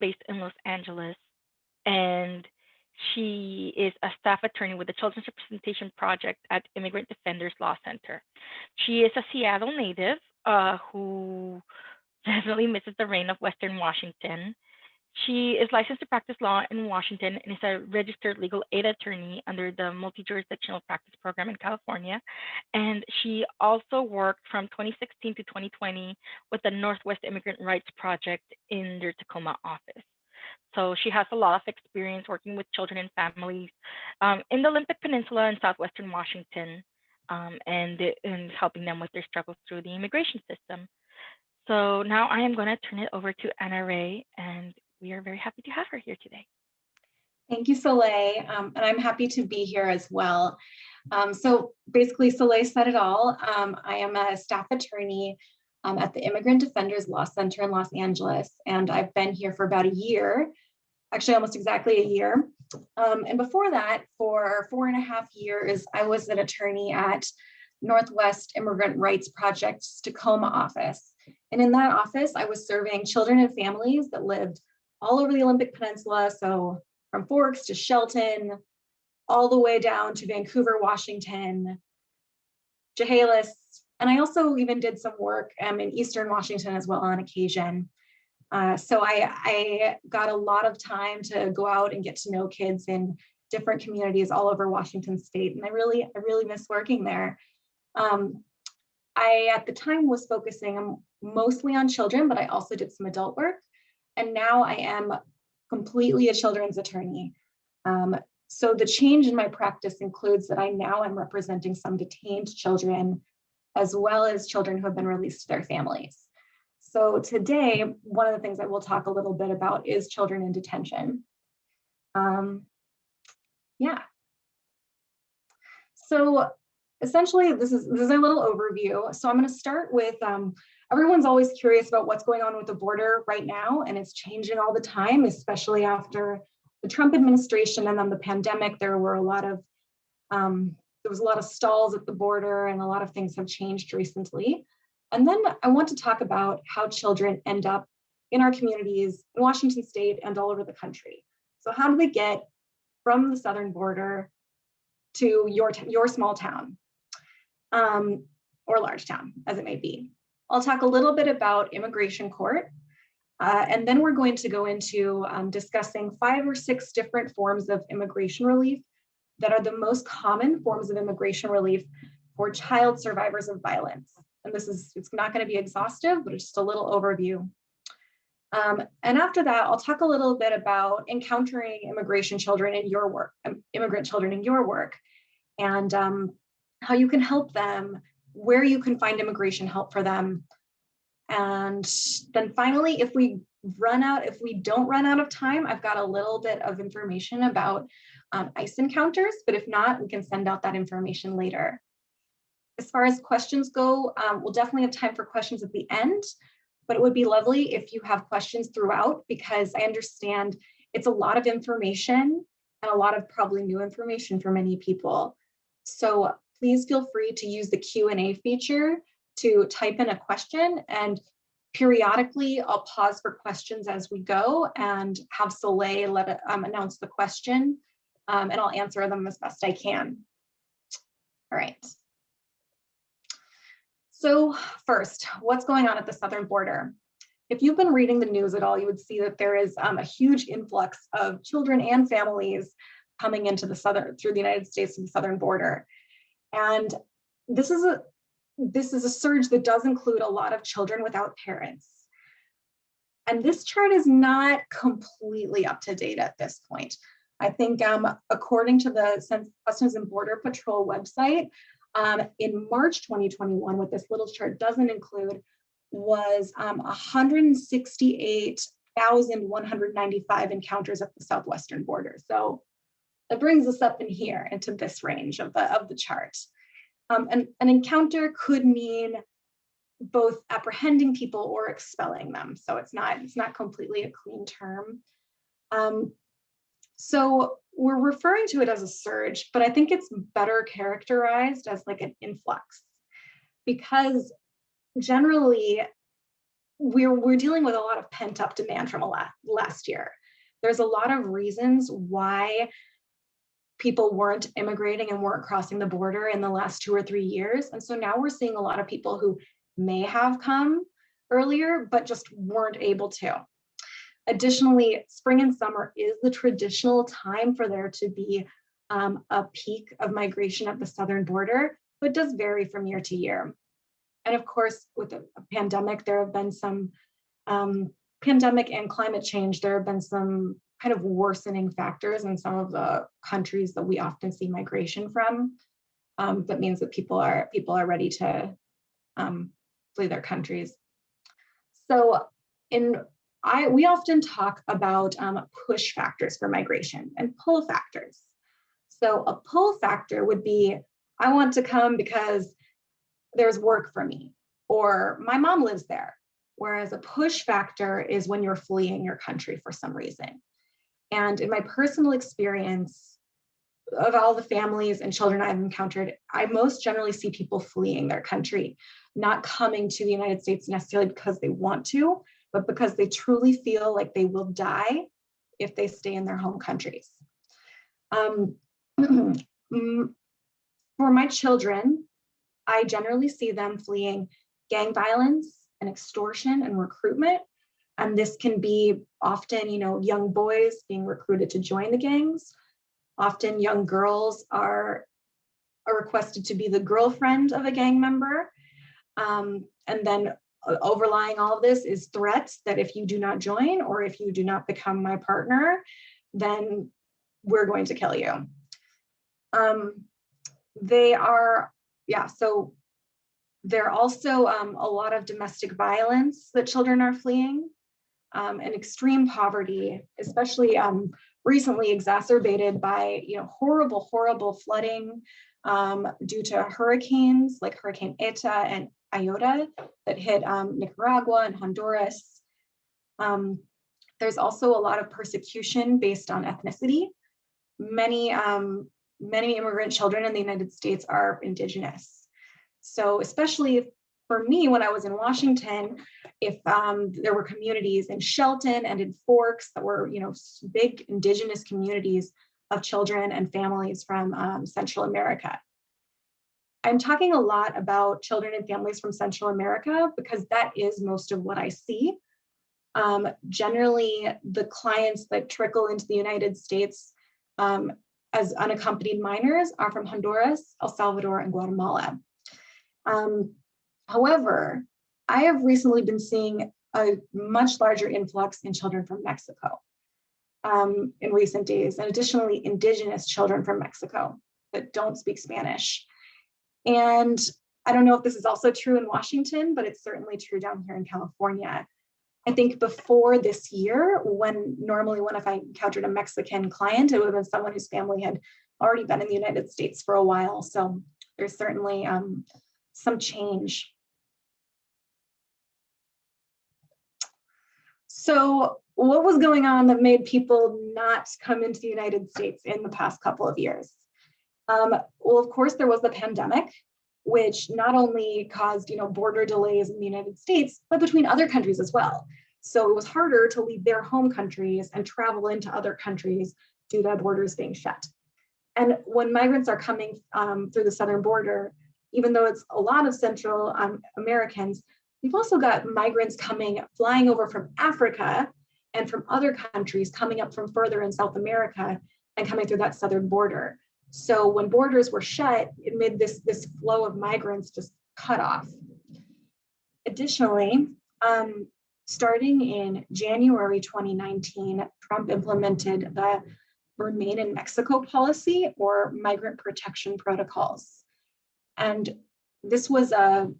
based in Los Angeles, and she is a staff attorney with the Children's Representation Project at Immigrant Defenders Law Center. She is a Seattle native uh, who definitely misses the rain of Western Washington. She is licensed to practice law in Washington and is a registered legal aid attorney under the multi-jurisdictional practice program in California. And she also worked from 2016 to 2020 with the Northwest Immigrant Rights Project in their Tacoma office. So she has a lot of experience working with children and families um, in the Olympic Peninsula and Southwestern Washington um, and, and helping them with their struggles through the immigration system. So now I am going to turn it over to Anna Ray, and we are very happy to have her here today. Thank you, Soleil, um, and I'm happy to be here as well. Um, so basically, Soleil said it all. Um, I am a staff attorney um, at the Immigrant Defenders Law Center in Los Angeles, and I've been here for about a year, actually almost exactly a year. Um, and before that, for four and a half years, I was an attorney at Northwest Immigrant Rights Project's Tacoma office. And in that office, I was serving children and families that lived all over the Olympic Peninsula. So from Forks to Shelton, all the way down to Vancouver, Washington, Chehalis, and I also even did some work um, in Eastern Washington as well on occasion. Uh, so I, I got a lot of time to go out and get to know kids in different communities all over Washington state. And I really, I really miss working there. Um, I, at the time was focusing mostly on children, but I also did some adult work. And now I am completely a children's attorney. Um, so the change in my practice includes that I now am representing some detained children as well as children who have been released to their families. So today, one of the things I will talk a little bit about is children in detention. Um, yeah. So essentially, this is, this is a little overview. So I'm gonna start with, um, everyone's always curious about what's going on with the border right now, and it's changing all the time, especially after the Trump administration and then the pandemic, there were a lot of um, there was a lot of stalls at the border and a lot of things have changed recently. And then I want to talk about how children end up in our communities in Washington state and all over the country. So how do they get from the southern border to your, your small town um, or large town, as it may be. I'll talk a little bit about immigration court, uh, and then we're going to go into um, discussing five or six different forms of immigration relief that are the most common forms of immigration relief for child survivors of violence. And this is, it's not gonna be exhaustive, but it's just a little overview. Um, and after that, I'll talk a little bit about encountering immigration children in your work, um, immigrant children in your work, and um, how you can help them, where you can find immigration help for them. And then finally, if we run out, if we don't run out of time, I've got a little bit of information about um, ICE encounters, but if not, we can send out that information later. As far as questions go, um, we'll definitely have time for questions at the end, but it would be lovely if you have questions throughout because I understand it's a lot of information and a lot of probably new information for many people. So please feel free to use the Q&A feature to type in a question and periodically I'll pause for questions as we go and have Soleil let it, um, announce the question um, and I'll answer them as best I can. All right. So first, what's going on at the southern border? If you've been reading the news at all, you would see that there is um, a huge influx of children and families coming into the southern through the United States and the southern border. And this is a this is a surge that does include a lot of children without parents. And this chart is not completely up to date at this point. I think um, according to the Customs and Border Patrol website, um, in March 2021, what this little chart doesn't include was um, 168,195 encounters at the southwestern border. So that brings us up in here into this range of the, of the chart. Um, and an encounter could mean both apprehending people or expelling them. So it's not, it's not completely a clean term. Um, so we're referring to it as a surge, but I think it's better characterized as like an influx because generally we're, we're dealing with a lot of pent up demand from a la last year. There's a lot of reasons why people weren't immigrating and weren't crossing the border in the last two or three years. And so now we're seeing a lot of people who may have come earlier, but just weren't able to. Additionally, spring and summer is the traditional time for there to be um, a peak of migration at the southern border, but does vary from year to year. And of course, with a, pandemic, there have been some um, pandemic and climate change, there have been some kind of worsening factors in some of the countries that we often see migration from. Um, that means that people are people are ready to um, flee their countries. So in I we often talk about um, push factors for migration and pull factors. So a pull factor would be, I want to come because there's work for me, or my mom lives there. Whereas a push factor is when you're fleeing your country for some reason. And in my personal experience of all the families and children I've encountered, I most generally see people fleeing their country, not coming to the United States necessarily because they want to, but because they truly feel like they will die if they stay in their home countries. Um, for my children, I generally see them fleeing gang violence and extortion and recruitment. And this can be often, you know, young boys being recruited to join the gangs. Often young girls are, are requested to be the girlfriend of a gang member. Um, and then uh, overlying all of this is threats that if you do not join or if you do not become my partner, then we're going to kill you. Um, they are, yeah, so there are also um, a lot of domestic violence that children are fleeing um, and extreme poverty, especially um, recently exacerbated by you know horrible, horrible flooding um, due to hurricanes like Hurricane Eta and Iota that hit um, Nicaragua and Honduras. Um, there's also a lot of persecution based on ethnicity. Many um, many immigrant children in the United States are indigenous. So especially for me, when I was in Washington, if um, there were communities in Shelton and in Forks that were, you know, big indigenous communities of children and families from um, Central America. I'm talking a lot about children and families from Central America because that is most of what I see. Um, generally, the clients that trickle into the United States um, as unaccompanied minors are from Honduras, El Salvador, and Guatemala. Um, however, I have recently been seeing a much larger influx in children from Mexico um, in recent days, and additionally indigenous children from Mexico that don't speak Spanish. And I don't know if this is also true in Washington, but it's certainly true down here in California. I think before this year, when normally when if I encountered a Mexican client, it would have been someone whose family had already been in the United States for a while. So there's certainly um, some change. So what was going on that made people not come into the United States in the past couple of years? Um, well, of course, there was the pandemic, which not only caused you know, border delays in the United States, but between other countries as well. So it was harder to leave their home countries and travel into other countries due to borders being shut. And when migrants are coming um, through the southern border, even though it's a lot of Central um, Americans, we've also got migrants coming, flying over from Africa and from other countries coming up from further in South America and coming through that southern border. So when borders were shut, it made this, this flow of migrants just cut off. Additionally, um, starting in January 2019, Trump implemented the Remain in Mexico policy or migrant protection protocols. And this was a,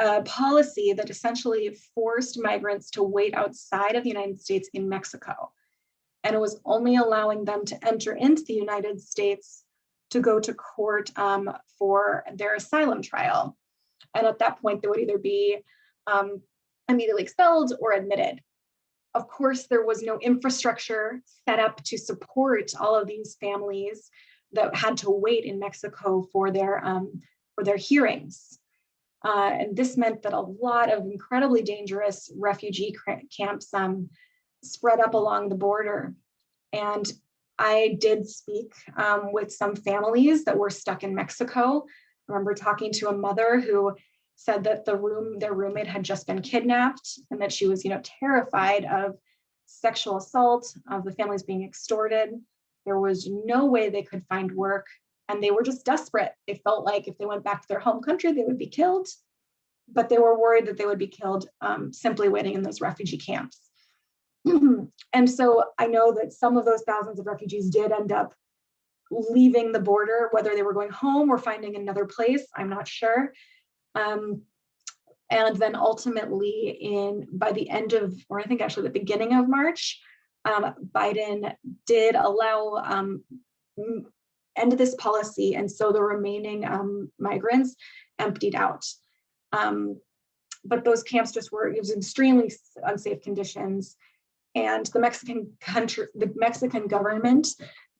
a policy that essentially forced migrants to wait outside of the United States in Mexico and it was only allowing them to enter into the United States to go to court um, for their asylum trial. And at that point, they would either be um, immediately expelled or admitted. Of course, there was no infrastructure set up to support all of these families that had to wait in Mexico for their um, for their hearings. Uh, and this meant that a lot of incredibly dangerous refugee camps um, spread up along the border. And I did speak um, with some families that were stuck in Mexico. I remember talking to a mother who said that the room, their roommate had just been kidnapped and that she was, you know, terrified of sexual assault, of the families being extorted. There was no way they could find work and they were just desperate. They felt like if they went back to their home country, they would be killed, but they were worried that they would be killed um, simply waiting in those refugee camps. and so I know that some of those thousands of refugees did end up leaving the border, whether they were going home or finding another place, I'm not sure. Um, and then ultimately in by the end of, or I think actually the beginning of March, um, Biden did allow um, end this policy. And so the remaining um, migrants emptied out. Um, but those camps just were, it was extremely unsafe conditions. And the Mexican country, the Mexican government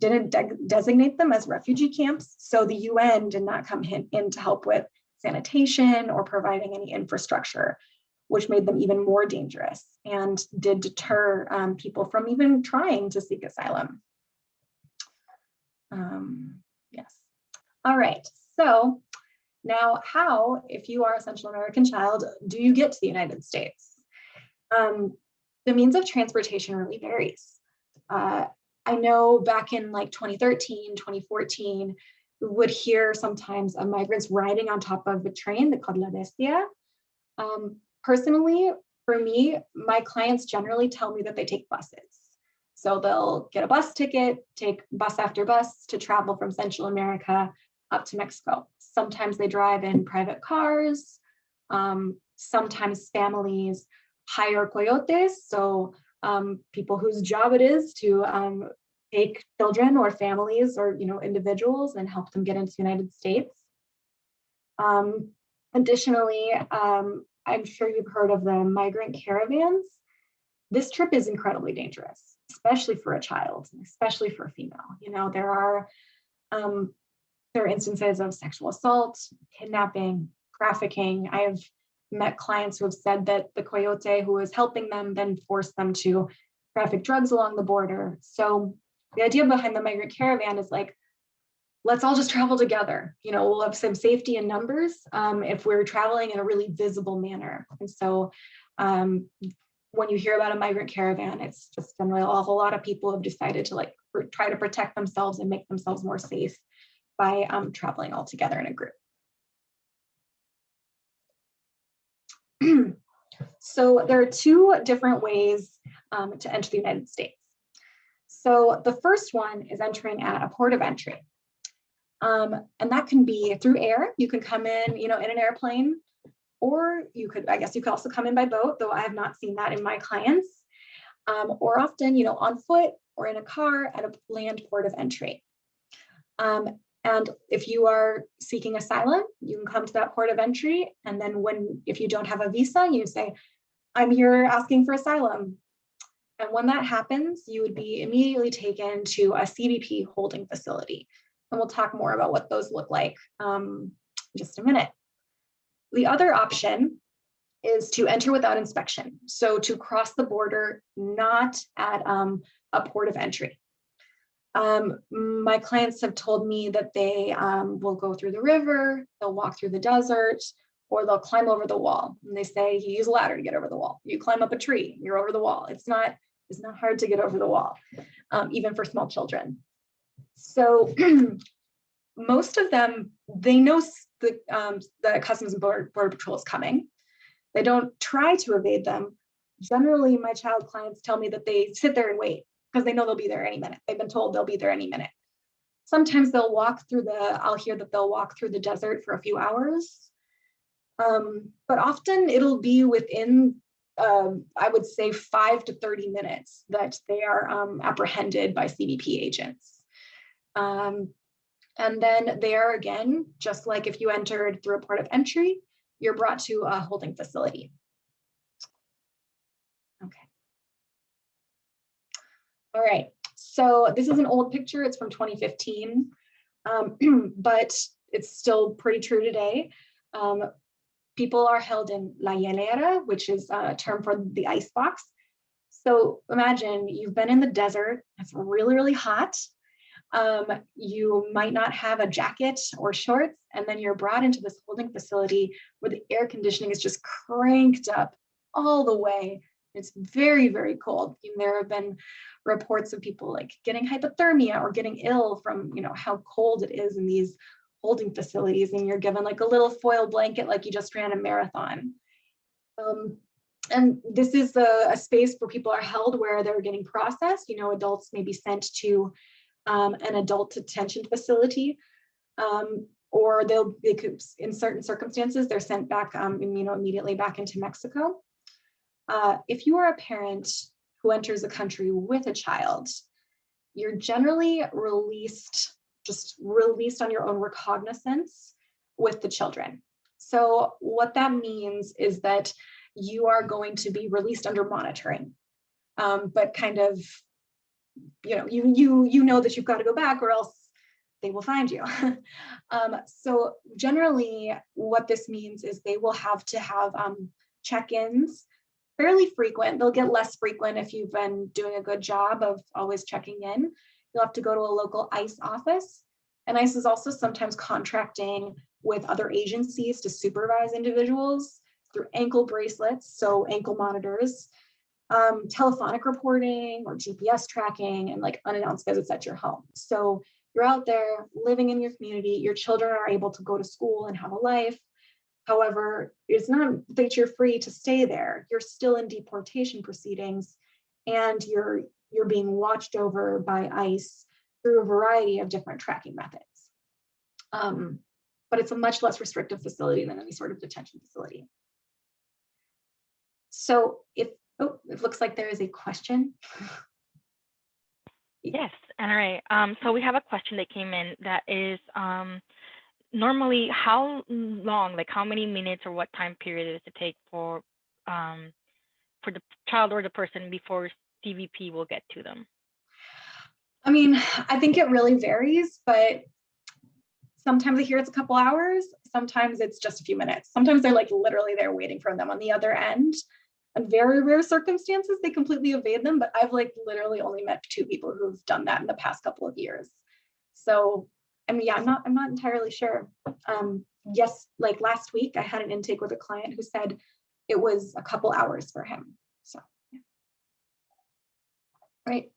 didn't de designate them as refugee camps. So the UN did not come in, in to help with sanitation or providing any infrastructure, which made them even more dangerous and did deter um, people from even trying to seek asylum. Um, yes. All right. So now how, if you are a Central American child, do you get to the United States? Um, the means of transportation really varies. Uh, I know back in like 2013, 2014, we would hear sometimes of migrants riding on top of a train that called La Bestia. Um, personally, for me, my clients generally tell me that they take buses. So they'll get a bus ticket, take bus after bus to travel from Central America up to Mexico. Sometimes they drive in private cars. Um, sometimes families hire coyotes. So um, people whose job it is to um, take children or families or you know individuals and help them get into the United States. Um, additionally, um, I'm sure you've heard of the migrant caravans. This trip is incredibly dangerous especially for a child, especially for a female. You know, there are um, there are instances of sexual assault, kidnapping, trafficking. I have met clients who have said that the coyote who was helping them then forced them to traffic drugs along the border. So the idea behind the migrant caravan is like, let's all just travel together. You know, we'll have some safety in numbers um, if we're traveling in a really visible manner. And so um, when you hear about a migrant caravan, it's just generally a whole lot of people have decided to like try to protect themselves and make themselves more safe by um, traveling all together in a group. so there are two different ways um, to enter the United States. So the first one is entering at a port of entry. Um, and that can be through air. You can come in, you know, in an airplane or you could, I guess you could also come in by boat, though I have not seen that in my clients, um, or often, you know, on foot or in a car at a land port of entry. Um, and if you are seeking asylum, you can come to that port of entry. And then when, if you don't have a visa, you say, I'm here asking for asylum. And when that happens, you would be immediately taken to a CBP holding facility. And we'll talk more about what those look like um, in just a minute. The other option is to enter without inspection. So to cross the border, not at um, a port of entry. Um, my clients have told me that they um, will go through the river, they'll walk through the desert, or they'll climb over the wall. And they say you use a ladder to get over the wall. You climb up a tree, you're over the wall. It's not, it's not hard to get over the wall, um, even for small children. So most of them, they know the, um, the Customs and Border, Border Patrol is coming. They don't try to evade them. Generally, my child clients tell me that they sit there and wait because they know they'll be there any minute. They've been told they'll be there any minute. Sometimes they'll walk through the, I'll hear that they'll walk through the desert for a few hours. Um, but often it'll be within, um, I would say five to 30 minutes that they are um, apprehended by CBP agents. Um, and then there again, just like if you entered through a port of entry, you're brought to a holding facility. Okay. All right, so this is an old picture, it's from 2015, um, but it's still pretty true today. Um, people are held in la hielera, which is a term for the ice box. So imagine you've been in the desert, it's really, really hot. Um, you might not have a jacket or shorts, and then you're brought into this holding facility where the air conditioning is just cranked up all the way. It's very, very cold. And there have been reports of people like getting hypothermia or getting ill from, you know, how cold it is in these holding facilities and you're given like a little foil blanket like you just ran a marathon. Um, and this is a, a, space where people are held where they're getting processed. You know, adults may be sent to um, an adult detention facility, um, or they'll they could, in certain circumstances, they're sent back, um, you know, immediately back into Mexico. Uh, if you are a parent who enters a country with a child, you're generally released just released on your own recognizance with the children. So what that means is that you are going to be released under monitoring, um, but kind of, you know, you you you know that you've got to go back or else they will find you. um, so generally, what this means is they will have to have um, check-ins fairly frequent. They'll get less frequent if you've been doing a good job of always checking in. You'll have to go to a local ICE office. And ICE is also sometimes contracting with other agencies to supervise individuals through ankle bracelets, so ankle monitors, um, telephonic reporting or GPS tracking, and like unannounced visits at your home. So you're out there living in your community, your children are able to go to school and have a life. However, it's not that you're free to stay there. You're still in deportation proceedings and you're you're being watched over by ICE through a variety of different tracking methods. Um, but it's a much less restrictive facility than any sort of detention facility. So if, oh, it looks like there is a question. Yes, all right. Um, so we have a question that came in that is um, normally how long, like how many minutes or what time period does it take for um, for the child or the person before CBP will get to them? I mean, I think it really varies, but sometimes I hear it's a couple hours. Sometimes it's just a few minutes. Sometimes they're like literally there waiting for them on the other end. In very rare circumstances, they completely evade them, but I've like literally only met two people who've done that in the past couple of years. So, I mean, yeah, I'm not, I'm not entirely sure. Um, yes, like last week I had an intake with a client who said it was a couple hours for him. So, yeah. Right.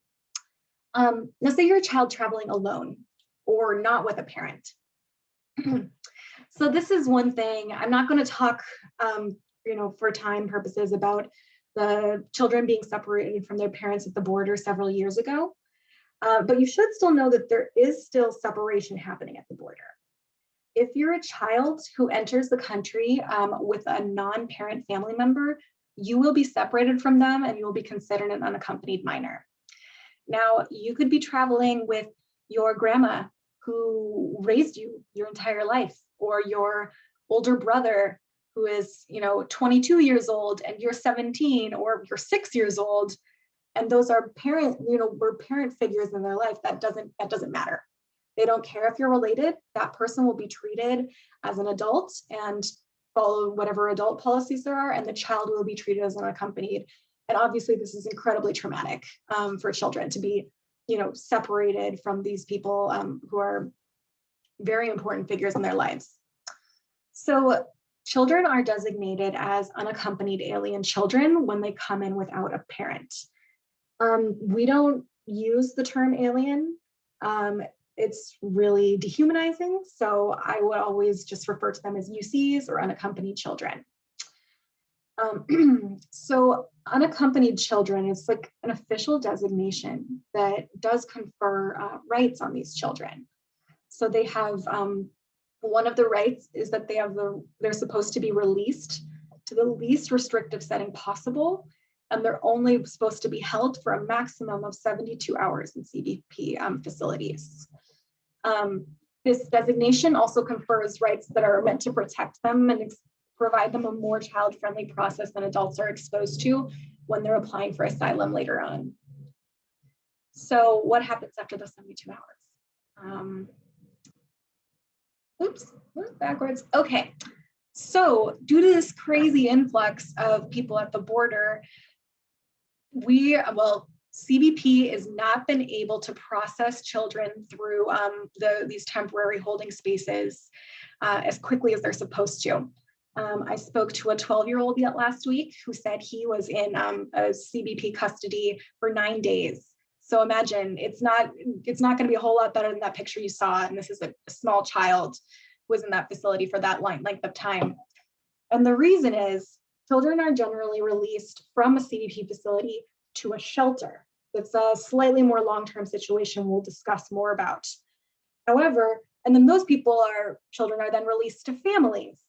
Um, now say you're a child traveling alone or not with a parent. so this is one thing, I'm not gonna talk, um, you know, for time purposes about the children being separated from their parents at the border several years ago. Uh, but you should still know that there is still separation happening at the border. If you're a child who enters the country um, with a non-parent family member, you will be separated from them and you will be considered an unaccompanied minor. Now, you could be traveling with your grandma who raised you your entire life or your older brother who is, you know, 22 years old and you're 17 or you're six years old. And those are parent, you know, we're parent figures in their life. That doesn't, that doesn't matter. They don't care if you're related. That person will be treated as an adult and follow whatever adult policies there are, and the child will be treated as unaccompanied. And obviously this is incredibly traumatic um, for children to be, you know, separated from these people um, who are very important figures in their lives. So children are designated as unaccompanied alien children when they come in without a parent. Um, we don't use the term alien. Um, it's really dehumanizing. So I would always just refer to them as UCs or unaccompanied children. Um, so unaccompanied children is like an official designation that does confer uh, rights on these children. So they have um, one of the rights is that they have the they're supposed to be released to the least restrictive setting possible and they're only supposed to be held for a maximum of 72 hours in CBP um, facilities. Um, this designation also confers rights that are meant to protect them and provide them a more child-friendly process than adults are exposed to when they're applying for asylum later on. So what happens after the 72 hours? Um, oops, backwards. Okay. So due to this crazy influx of people at the border, we, well, CBP has not been able to process children through um, the, these temporary holding spaces uh, as quickly as they're supposed to. Um, I spoke to a 12 year old yet last week who said he was in um, a CBP custody for nine days. So imagine it's not it's not going to be a whole lot better than that picture you saw. And this is a, small child who was in that facility for that length of time. And the reason is children are generally released from a CBP facility to a shelter. It's a slightly more long-term situation we'll discuss more about. However, and then those people are children are then released to families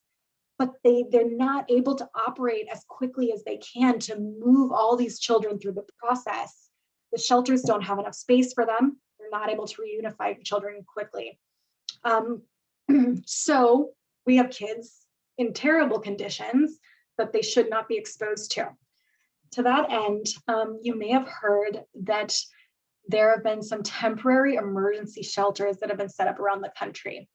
but they they're not able to operate as quickly as they can to move all these children through the process the shelters don't have enough space for them. They're not able to reunify children quickly. Um, so we have kids in terrible conditions that they should not be exposed to. To that end um, you may have heard that there have been some temporary emergency shelters that have been set up around the country.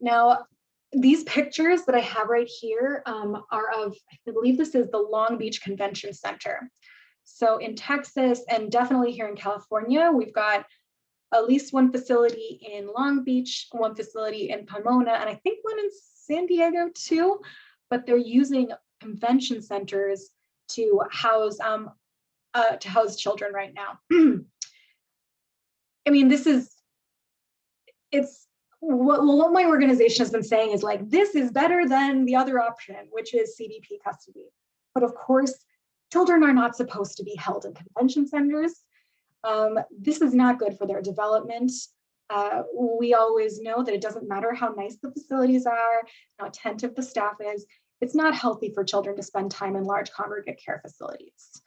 Now these pictures that I have right here um, are of, I believe this is the Long Beach Convention Center. So in Texas and definitely here in California, we've got at least one facility in Long Beach, one facility in Pomona, and I think one in San Diego too, but they're using convention centers to house um, uh, to house children right now. I mean, this is, it's what, what my organization has been saying is like, this is better than the other option, which is CBP custody. But of course, children are not supposed to be held in convention centers. Um, this is not good for their development. Uh, we always know that it doesn't matter how nice the facilities are, how attentive the staff is, it's not healthy for children to spend time in large congregate care facilities.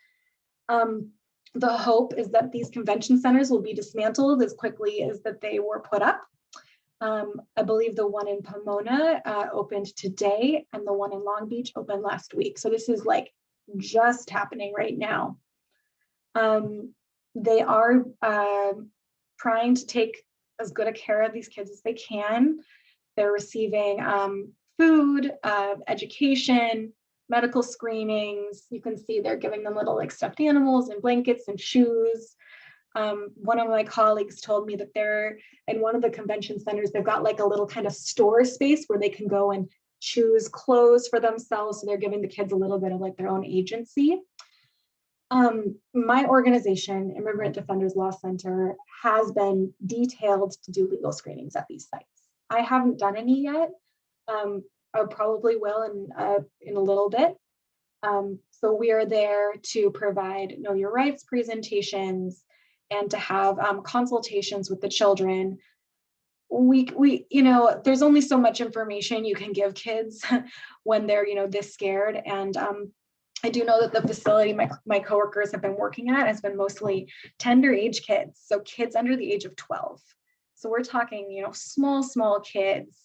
Um, the hope is that these convention centers will be dismantled as quickly as that they were put up um, I believe the one in Pomona uh, opened today and the one in Long Beach opened last week. So this is like just happening right now. Um, they are uh, trying to take as good a care of these kids as they can. They're receiving um, food, uh, education, medical screenings. You can see they're giving them little like stuffed animals and blankets and shoes. Um, one of my colleagues told me that they're in one of the convention centers, they've got like a little kind of store space where they can go and choose clothes for themselves. So they're giving the kids a little bit of like their own agency. Um, my organization, Immigrant Defenders Law Center, has been detailed to do legal screenings at these sites. I haven't done any yet. Um, I probably will in, uh, in a little bit. Um, so we are there to provide know your rights presentations, and to have um, consultations with the children we we you know there's only so much information you can give kids when they're you know this scared and um, I do know that the facility my, my coworkers have been working at has been mostly tender age kids, so kids under the age of 12. So we're talking, you know, small, small kids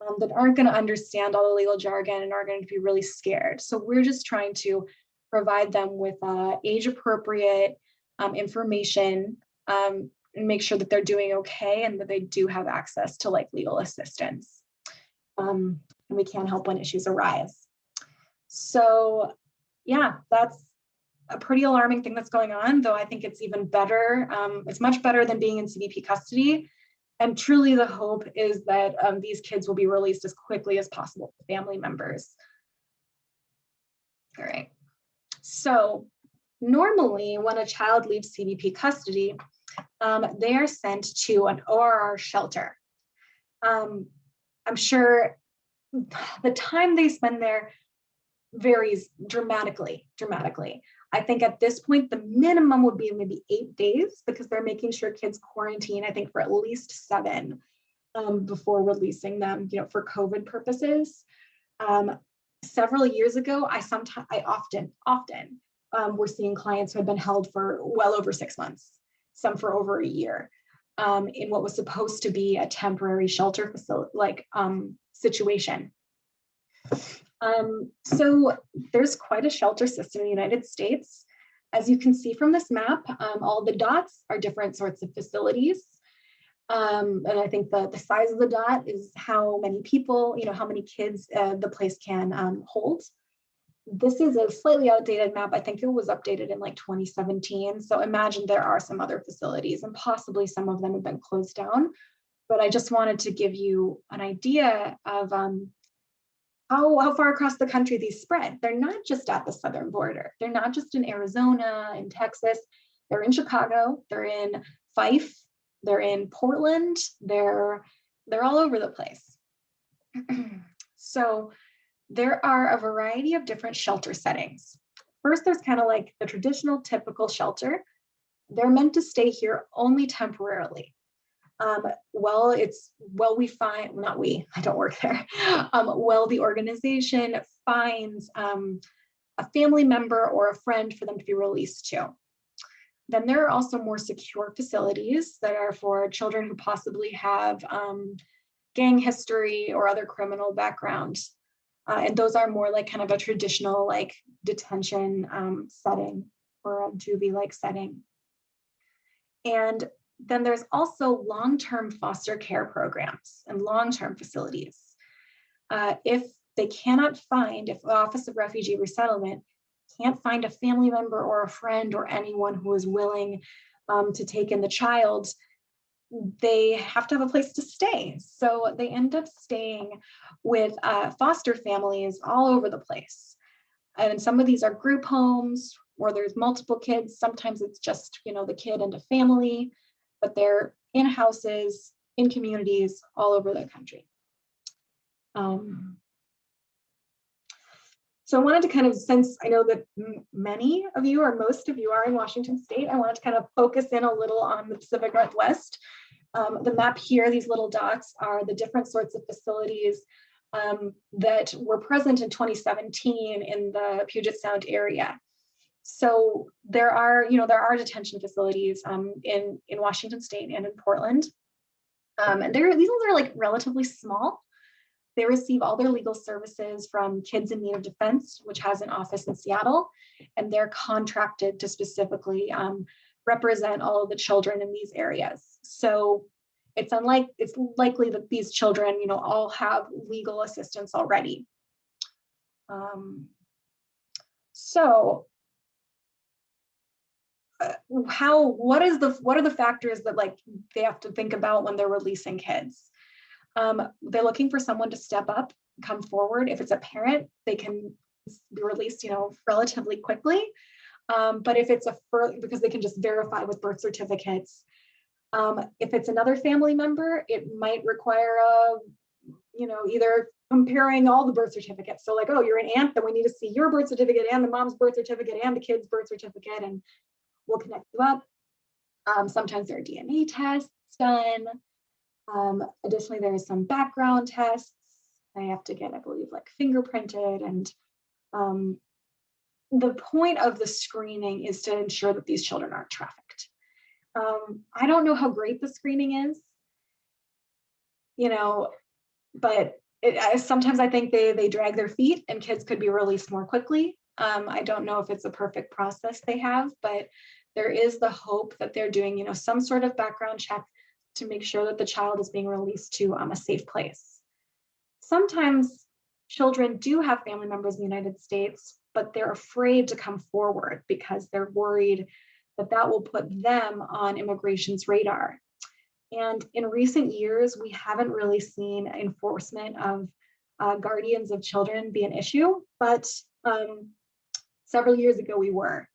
um, that aren't going to understand all the legal jargon and are going to be really scared. So we're just trying to provide them with uh, age appropriate um, information um, and make sure that they're doing okay and that they do have access to like legal assistance. Um, and we can help when issues arise. So yeah, that's a pretty alarming thing that's going on, though I think it's even better. Um, it's much better than being in CBP custody. And truly the hope is that um, these kids will be released as quickly as possible family members. All right, so Normally, when a child leaves CBP custody, um, they are sent to an ORR shelter. Um, I'm sure the time they spend there varies dramatically, dramatically. I think at this point, the minimum would be maybe eight days because they're making sure kids quarantine, I think for at least seven um, before releasing them, you know, for COVID purposes. Um, several years ago, I sometimes, I often, often um, we're seeing clients who have been held for well over six months, some for over a year, um, in what was supposed to be a temporary shelter facility, like um, situation. Um, so there's quite a shelter system in the United States. As you can see from this map, um, all the dots are different sorts of facilities. Um, and I think the, the size of the dot is how many people, you know, how many kids uh, the place can um, hold. This is a slightly outdated map. I think it was updated in like 2017. So imagine there are some other facilities and possibly some of them have been closed down. But I just wanted to give you an idea of um, how, how far across the country these spread. They're not just at the southern border. They're not just in Arizona and Texas. They're in Chicago. They're in Fife. They're in Portland. They're they're all over the place. so there are a variety of different shelter settings. First, there's kind of like the traditional typical shelter. They're meant to stay here only temporarily. Um, well, it's well, we find not we, I don't work there. Um, well, the organization finds um, a family member or a friend for them to be released to. Then there are also more secure facilities that are for children who possibly have um, gang history or other criminal background. Uh, and those are more like kind of a traditional like detention um, setting or a juvie-like setting. And then there's also long-term foster care programs and long-term facilities. Uh, if they cannot find, if the Office of Refugee Resettlement can't find a family member or a friend or anyone who is willing um, to take in the child, they have to have a place to stay. So they end up staying with uh, foster families all over the place. And some of these are group homes where there's multiple kids. Sometimes it's just, you know, the kid and a family, but they're in houses, in communities all over the country. Um, so I wanted to kind of, since I know that many of you or most of you are in Washington State, I wanted to kind of focus in a little on the Pacific Northwest. Um, the map here, these little dots are the different sorts of facilities um, that were present in 2017 in the Puget Sound area. So there are, you know, there are detention facilities um, in, in Washington State and in Portland. Um, and they're, these ones are like relatively small. They receive all their legal services from Kids in Need of Defense, which has an office in Seattle, and they're contracted to specifically um, represent all of the children in these areas. So it's unlike it's likely that these children, you know, all have legal assistance already. Um, so uh, how what is the what are the factors that like they have to think about when they're releasing kids um, they're looking for someone to step up, come forward. If it's a parent, they can be released, you know, relatively quickly. Um, but if it's a because they can just verify with birth certificates. Um, if it's another family member, it might require a, you know, either comparing all the birth certificates. So like, oh, you're an aunt, then we need to see your birth certificate and the mom's birth certificate and the kid's birth certificate, and we'll connect you up. Um, sometimes there are DNA tests done. Um, additionally, there is some background tests. I have to get, I believe, like fingerprinted. And um, the point of the screening is to ensure that these children aren't trafficked. Um, I don't know how great the screening is, you know, but it, sometimes I think they, they drag their feet and kids could be released more quickly. Um, I don't know if it's a perfect process they have, but there is the hope that they're doing, you know, some sort of background check to make sure that the child is being released to um, a safe place. Sometimes children do have family members in the United States, but they're afraid to come forward because they're worried that that will put them on immigration's radar. And in recent years, we haven't really seen enforcement of uh, guardians of children be an issue, but um, several years ago we were.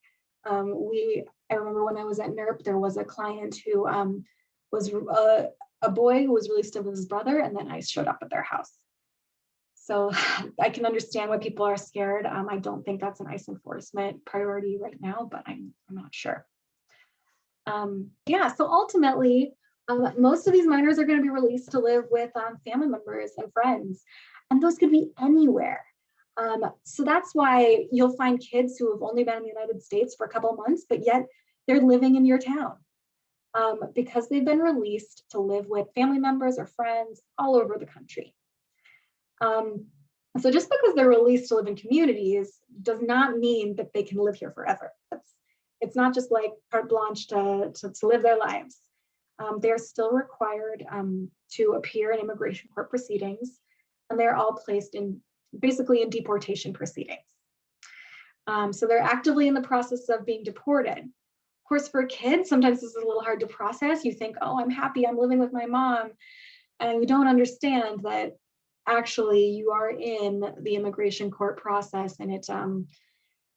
Um, we, I remember when I was at NERP, there was a client who um, was a, uh, a boy who was released with his brother and then ICE showed up at their house. So I can understand why people are scared. Um, I don't think that's an ICE enforcement priority right now, but I'm, I'm not sure. Um, yeah, so ultimately, um, most of these minors are going to be released to live with um, family members and friends, and those could be anywhere. Um, so that's why you'll find kids who have only been in the United States for a couple months, but yet they're living in your town um, because they've been released to live with family members or friends all over the country. Um, so just because they're released to live in communities does not mean that they can live here forever. That's, it's not just like carte blanche to, to, to live their lives. um, they're still required um, to appear in immigration court proceedings, and they're all placed in basically in deportation proceedings. Um, so they're actively in the process of being deported. Of course, for kids, sometimes this is a little hard to process. You think, oh, I'm happy, I'm living with my mom. And you don't understand that actually you are in the immigration court process and it's um,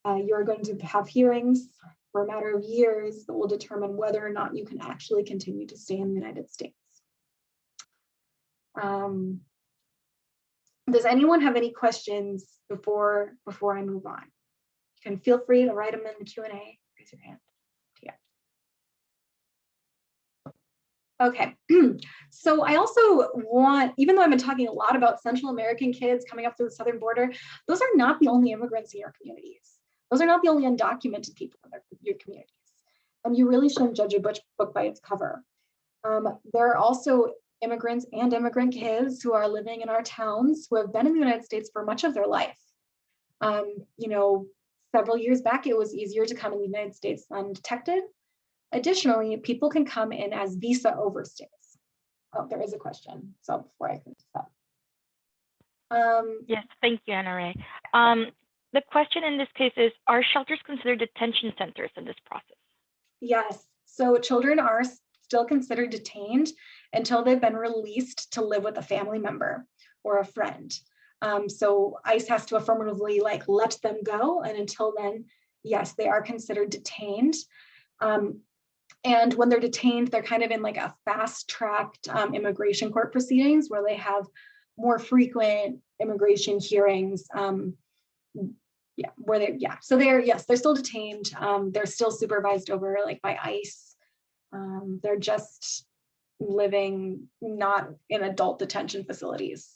uh, you're going to have hearings for a matter of years that will determine whether or not you can actually continue to stay in the United States. Um, does anyone have any questions before before I move on? You can feel free to write them in the Q&A. Raise your hand. Yeah. Okay, so I also want, even though I've been talking a lot about Central American kids coming up through the southern border, those are not the only immigrants in your communities. Those are not the only undocumented people in your communities. And you really shouldn't judge a book by its cover. Um, there are also immigrants and immigrant kids who are living in our towns who have been in the United States for much of their life. Um, you know, several years back, it was easier to come in the United States undetected. Additionally, people can come in as visa overstays. Oh, there is a question. So before I finish up. Um, Yes, thank you, Anna Ray. Um, the question in this case is, are shelters considered detention centers in this process? Yes, so children are still considered detained until they've been released to live with a family member or a friend. Um, so ICE has to affirmatively like let them go. And until then, yes, they are considered detained. Um, and when they're detained, they're kind of in like a fast tracked um, immigration court proceedings where they have more frequent immigration hearings. Um, yeah, where they, yeah, so they're, yes, they're still detained. Um, they're still supervised over like by ICE. Um, they're just living not in adult detention facilities.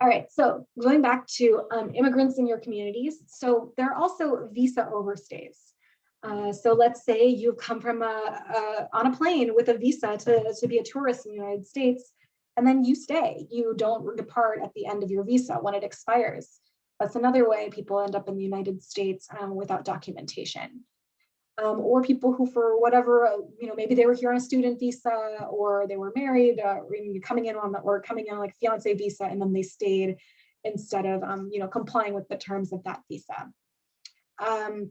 All right, so going back to um, immigrants in your communities. So there are also visa overstays. Uh, so let's say you've come from a, a, on a plane with a visa to, to be a tourist in the United States, and then you stay. You don't depart at the end of your visa when it expires. That's another way people end up in the United States um, without documentation um, or people who for whatever, uh, you know, maybe they were here on a student visa or they were married uh, coming in on the, or coming in on like fiance visa and then they stayed instead of, um, you know, complying with the terms of that visa. Um,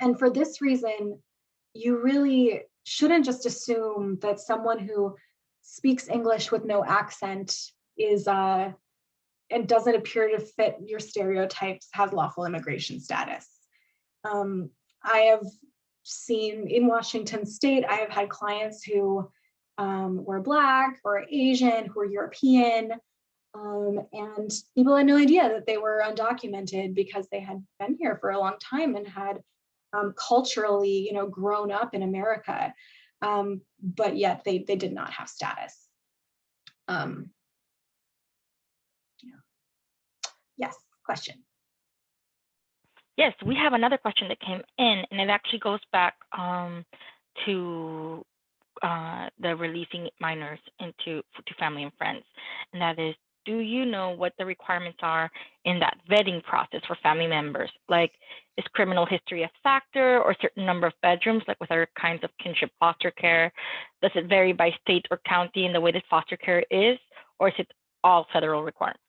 and for this reason, you really shouldn't just assume that someone who speaks English with no accent is uh, and doesn't appear to fit your stereotypes has lawful immigration status. Um, I have seen in Washington state, I have had clients who um, were Black or Asian, who were European, um, and people had no idea that they were undocumented because they had been here for a long time and had um, culturally, you know, grown up in America, um, but yet they, they did not have status. Um, yeah. Yes, question. Yes, we have another question that came in, and it actually goes back um, to uh, the releasing minors into to family and friends, and that is, do you know what the requirements are in that vetting process for family members? Like, is criminal history a factor, or certain number of bedrooms, like with other kinds of kinship foster care? Does it vary by state or county in the way that foster care is, or is it all federal requirements?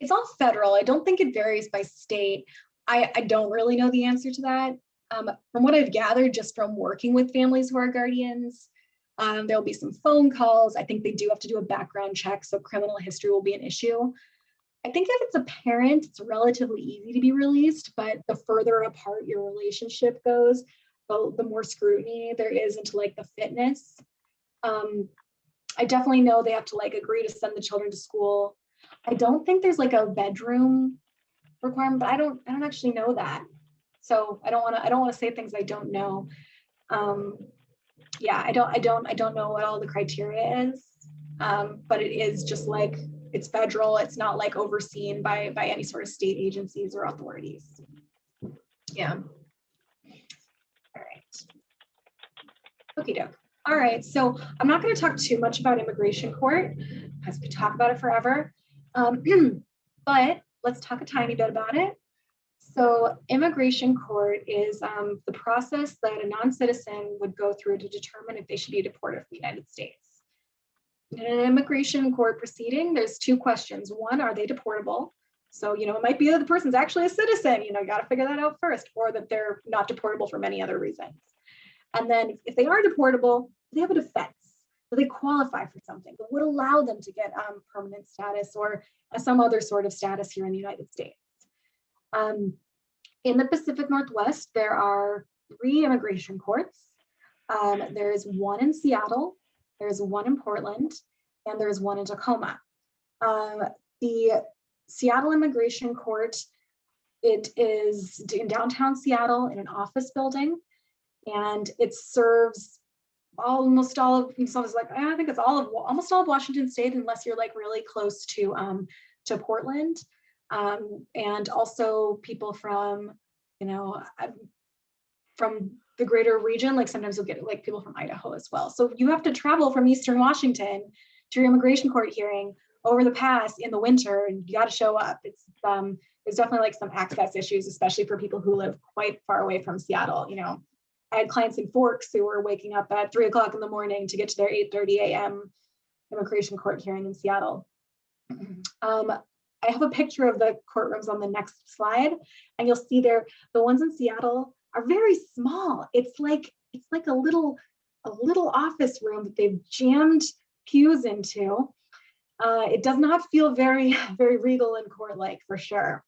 It's all federal. I don't think it varies by state. I, I don't really know the answer to that. Um, from what I've gathered just from working with families who are guardians, um, there'll be some phone calls. I think they do have to do a background check, so criminal history will be an issue. I think if it's a parent, it's relatively easy to be released, but the further apart your relationship goes, the, the more scrutiny there is into like the fitness. Um, I definitely know they have to like agree to send the children to school. I don't think there's like a bedroom requirement, but I don't, I don't actually know that. So I don't want to, I don't want to say things I don't know. Um, yeah, I don't, I don't, I don't know what all the criteria is, um, but it is just like it's federal. It's not like overseen by by any sort of state agencies or authorities. Yeah. All right. Okay, doke. All right, so I'm not going to talk too much about immigration court because we talk about it forever. Um, but let's talk a tiny bit about it. So immigration court is um, the process that a non-citizen would go through to determine if they should be deported from the United States. In an immigration court proceeding, there's two questions. One, are they deportable? So, you know, it might be that the person's actually a citizen, you know, you got to figure that out first, or that they're not deportable for many other reasons. And then if they are deportable, they have a defense. Do they qualify for something that would allow them to get um, permanent status or uh, some other sort of status here in the United States? Um, in the Pacific Northwest, there are three immigration courts. Um, there is one in Seattle, there's one in Portland, and there's one in Tacoma. Um, the Seattle Immigration Court, it is in downtown Seattle in an office building, and it serves almost all of, so it's like, I think it's all of, almost all of Washington State, unless you're like really close to, um, to Portland um, and also people from, you know, from the greater region, like sometimes you'll get like people from Idaho as well. So you have to travel from Eastern Washington to your immigration court hearing over the pass in the winter and you got to show up. It's um, there's definitely like some access issues, especially for people who live quite far away from Seattle. You know, I had clients in Forks who were waking up at three o'clock in the morning to get to their 8:30 a.m. immigration court hearing in Seattle. Um, I have a picture of the courtrooms on the next slide, and you'll see there, the ones in Seattle are very small. It's like, it's like a little, a little office room that they've jammed pews into. Uh, it does not feel very, very regal and court-like for sure.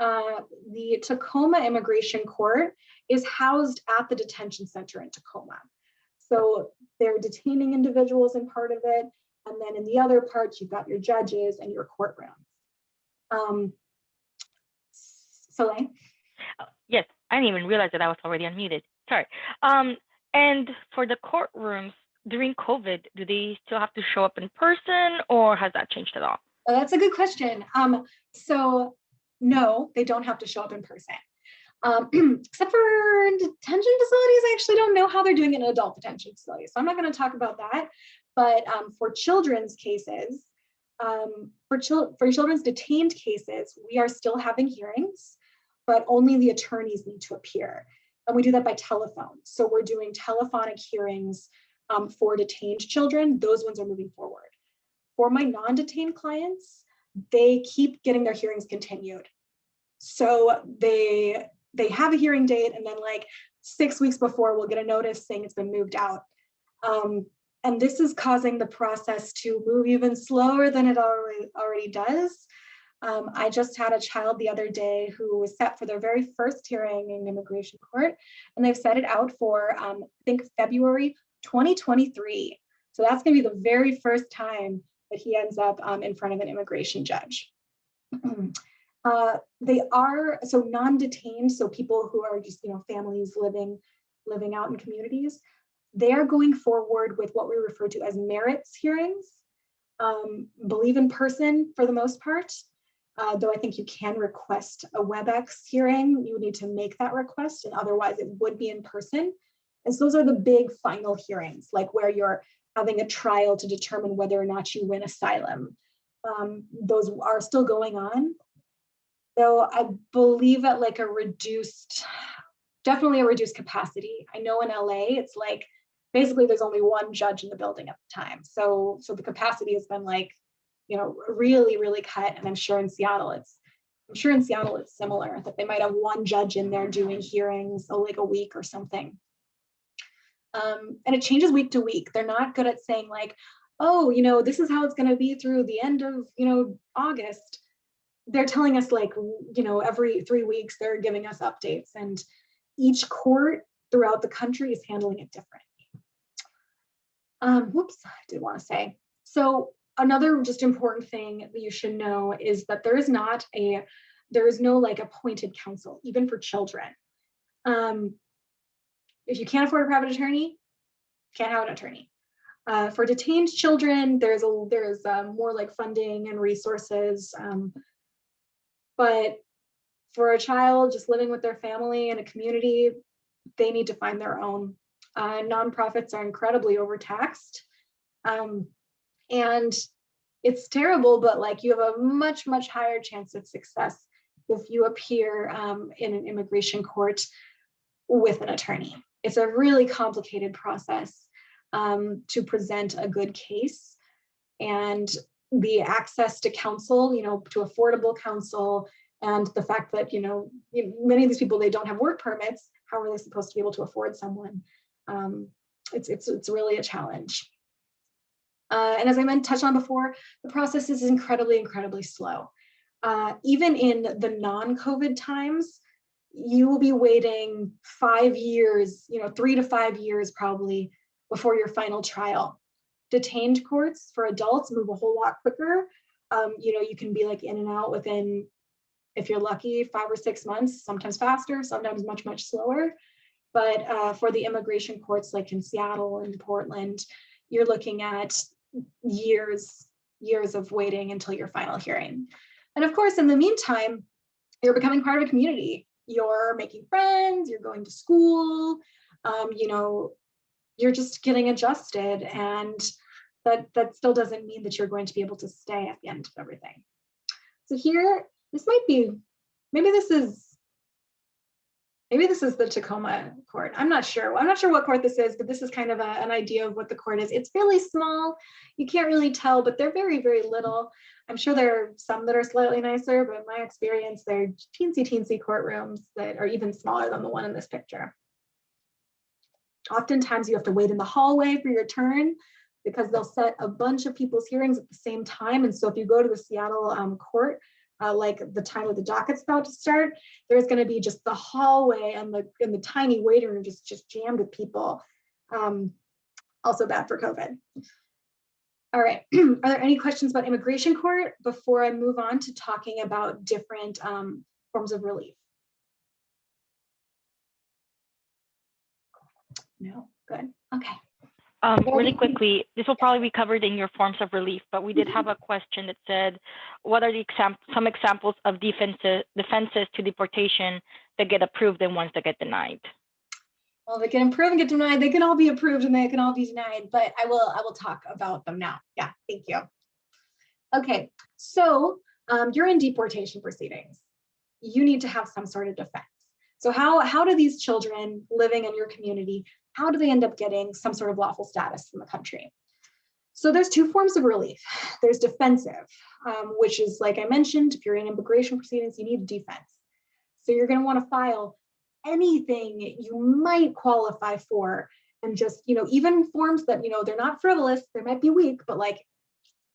Uh, the Tacoma Immigration Court is housed at the detention center in Tacoma. So they're detaining individuals in part of it. And then in the other parts, you've got your judges and your courtroom. Um, Soleil? Oh, Yes, I didn't even realize that I was already unmuted. Sorry. Um, and for the courtrooms during COVID, do they still have to show up in person or has that changed at all? Oh, that's a good question. Um, so no, they don't have to show up in person. Um, except for detention facilities, I actually don't know how they're doing in adult detention facilities. So I'm not going to talk about that. But um, for children's cases, um, for, chil for children's detained cases, we are still having hearings, but only the attorneys need to appear. And we do that by telephone. So we're doing telephonic hearings um, for detained children. Those ones are moving forward. For my non-detained clients, they keep getting their hearings continued. So they they have a hearing date and then like six weeks before we'll get a notice saying it's been moved out. Um, and this is causing the process to move even slower than it already, already does. Um, I just had a child the other day who was set for their very first hearing in immigration court, and they've set it out for, um, I think, February 2023. So that's going to be the very first time that he ends up um, in front of an immigration judge. uh, they are so non-detained, so people who are just, you know, families living living out in communities they are going forward with what we refer to as merits hearings, um, believe in person for the most part, uh, though I think you can request a WebEx hearing, you would need to make that request and otherwise it would be in person. And so those are the big final hearings, like where you're having a trial to determine whether or not you win asylum. Um, those are still going on. Though I believe at like a reduced, definitely a reduced capacity. I know in LA, it's like basically there's only one judge in the building at the time. So, so the capacity has been like, you know, really, really cut. And I'm sure in Seattle, it's, I'm sure in Seattle, it's similar that they might have one judge in there doing hearings oh, like a week or something. Um, and it changes week to week. They're not good at saying like, oh, you know, this is how it's going to be through the end of, you know, August. They're telling us like, you know, every three weeks, they're giving us updates and each court throughout the country is handling it different. Um, whoops, I did want to say. So another just important thing that you should know is that there is not a, there is no like appointed counsel, even for children. Um, if you can't afford a private attorney, can't have an attorney. Uh, for detained children, there's a there's um, more like funding and resources. Um, but for a child just living with their family in a community, they need to find their own uh, nonprofits are incredibly overtaxed. Um, and it's terrible, but like you have a much, much higher chance of success if you appear um, in an immigration court with an attorney. It's a really complicated process um, to present a good case and the access to counsel, you know, to affordable counsel and the fact that, you know, many of these people, they don't have work permits. How are they supposed to be able to afford someone? Um, it's, it's, it's really a challenge. Uh, and as I meant touched on before, the process is incredibly, incredibly slow. Uh, even in the non-COVID times, you will be waiting five years, you know, three to five years probably before your final trial. Detained courts for adults move a whole lot quicker. Um, you know, you can be like in and out within, if you're lucky, five or six months, sometimes faster, sometimes much, much slower. But uh, for the immigration courts like in Seattle and Portland, you're looking at years, years of waiting until your final hearing. And of course, in the meantime, you're becoming part of a community. You're making friends, you're going to school, um, you know, you're just getting adjusted and that, that still doesn't mean that you're going to be able to stay at the end of everything. So here, this might be, maybe this is maybe this is the Tacoma court. I'm not sure. I'm not sure what court this is, but this is kind of a, an idea of what the court is. It's really small. You can't really tell, but they're very, very little. I'm sure there are some that are slightly nicer, but in my experience, they're teensy, teensy courtrooms that are even smaller than the one in this picture. Oftentimes you have to wait in the hallway for your turn because they'll set a bunch of people's hearings at the same time. And so if you go to the Seattle um, court, uh, like the time of the docket's about to start, there's going to be just the hallway and the and the tiny waiting room just just jammed with people. Um, also bad for COVID. All right, are there any questions about immigration court before I move on to talking about different um, forms of relief? No, good, okay. Um, really quickly, this will probably be covered in your forms of relief, but we did have a question that said, what are the exam some examples of defenses, defenses to deportation that get approved and ones that get denied? Well, they can approve and get denied. They can all be approved and they can all be denied, but I will I will talk about them now. Yeah, thank you. Okay, so um, you're in deportation proceedings. You need to have some sort of defense. So how, how do these children living in your community how do they end up getting some sort of lawful status in the country? So there's two forms of relief. There's defensive, um, which is like I mentioned, if you're in immigration proceedings, you need defense. So you're going to want to file anything you might qualify for and just, you know, even forms that, you know, they're not frivolous, they might be weak, but like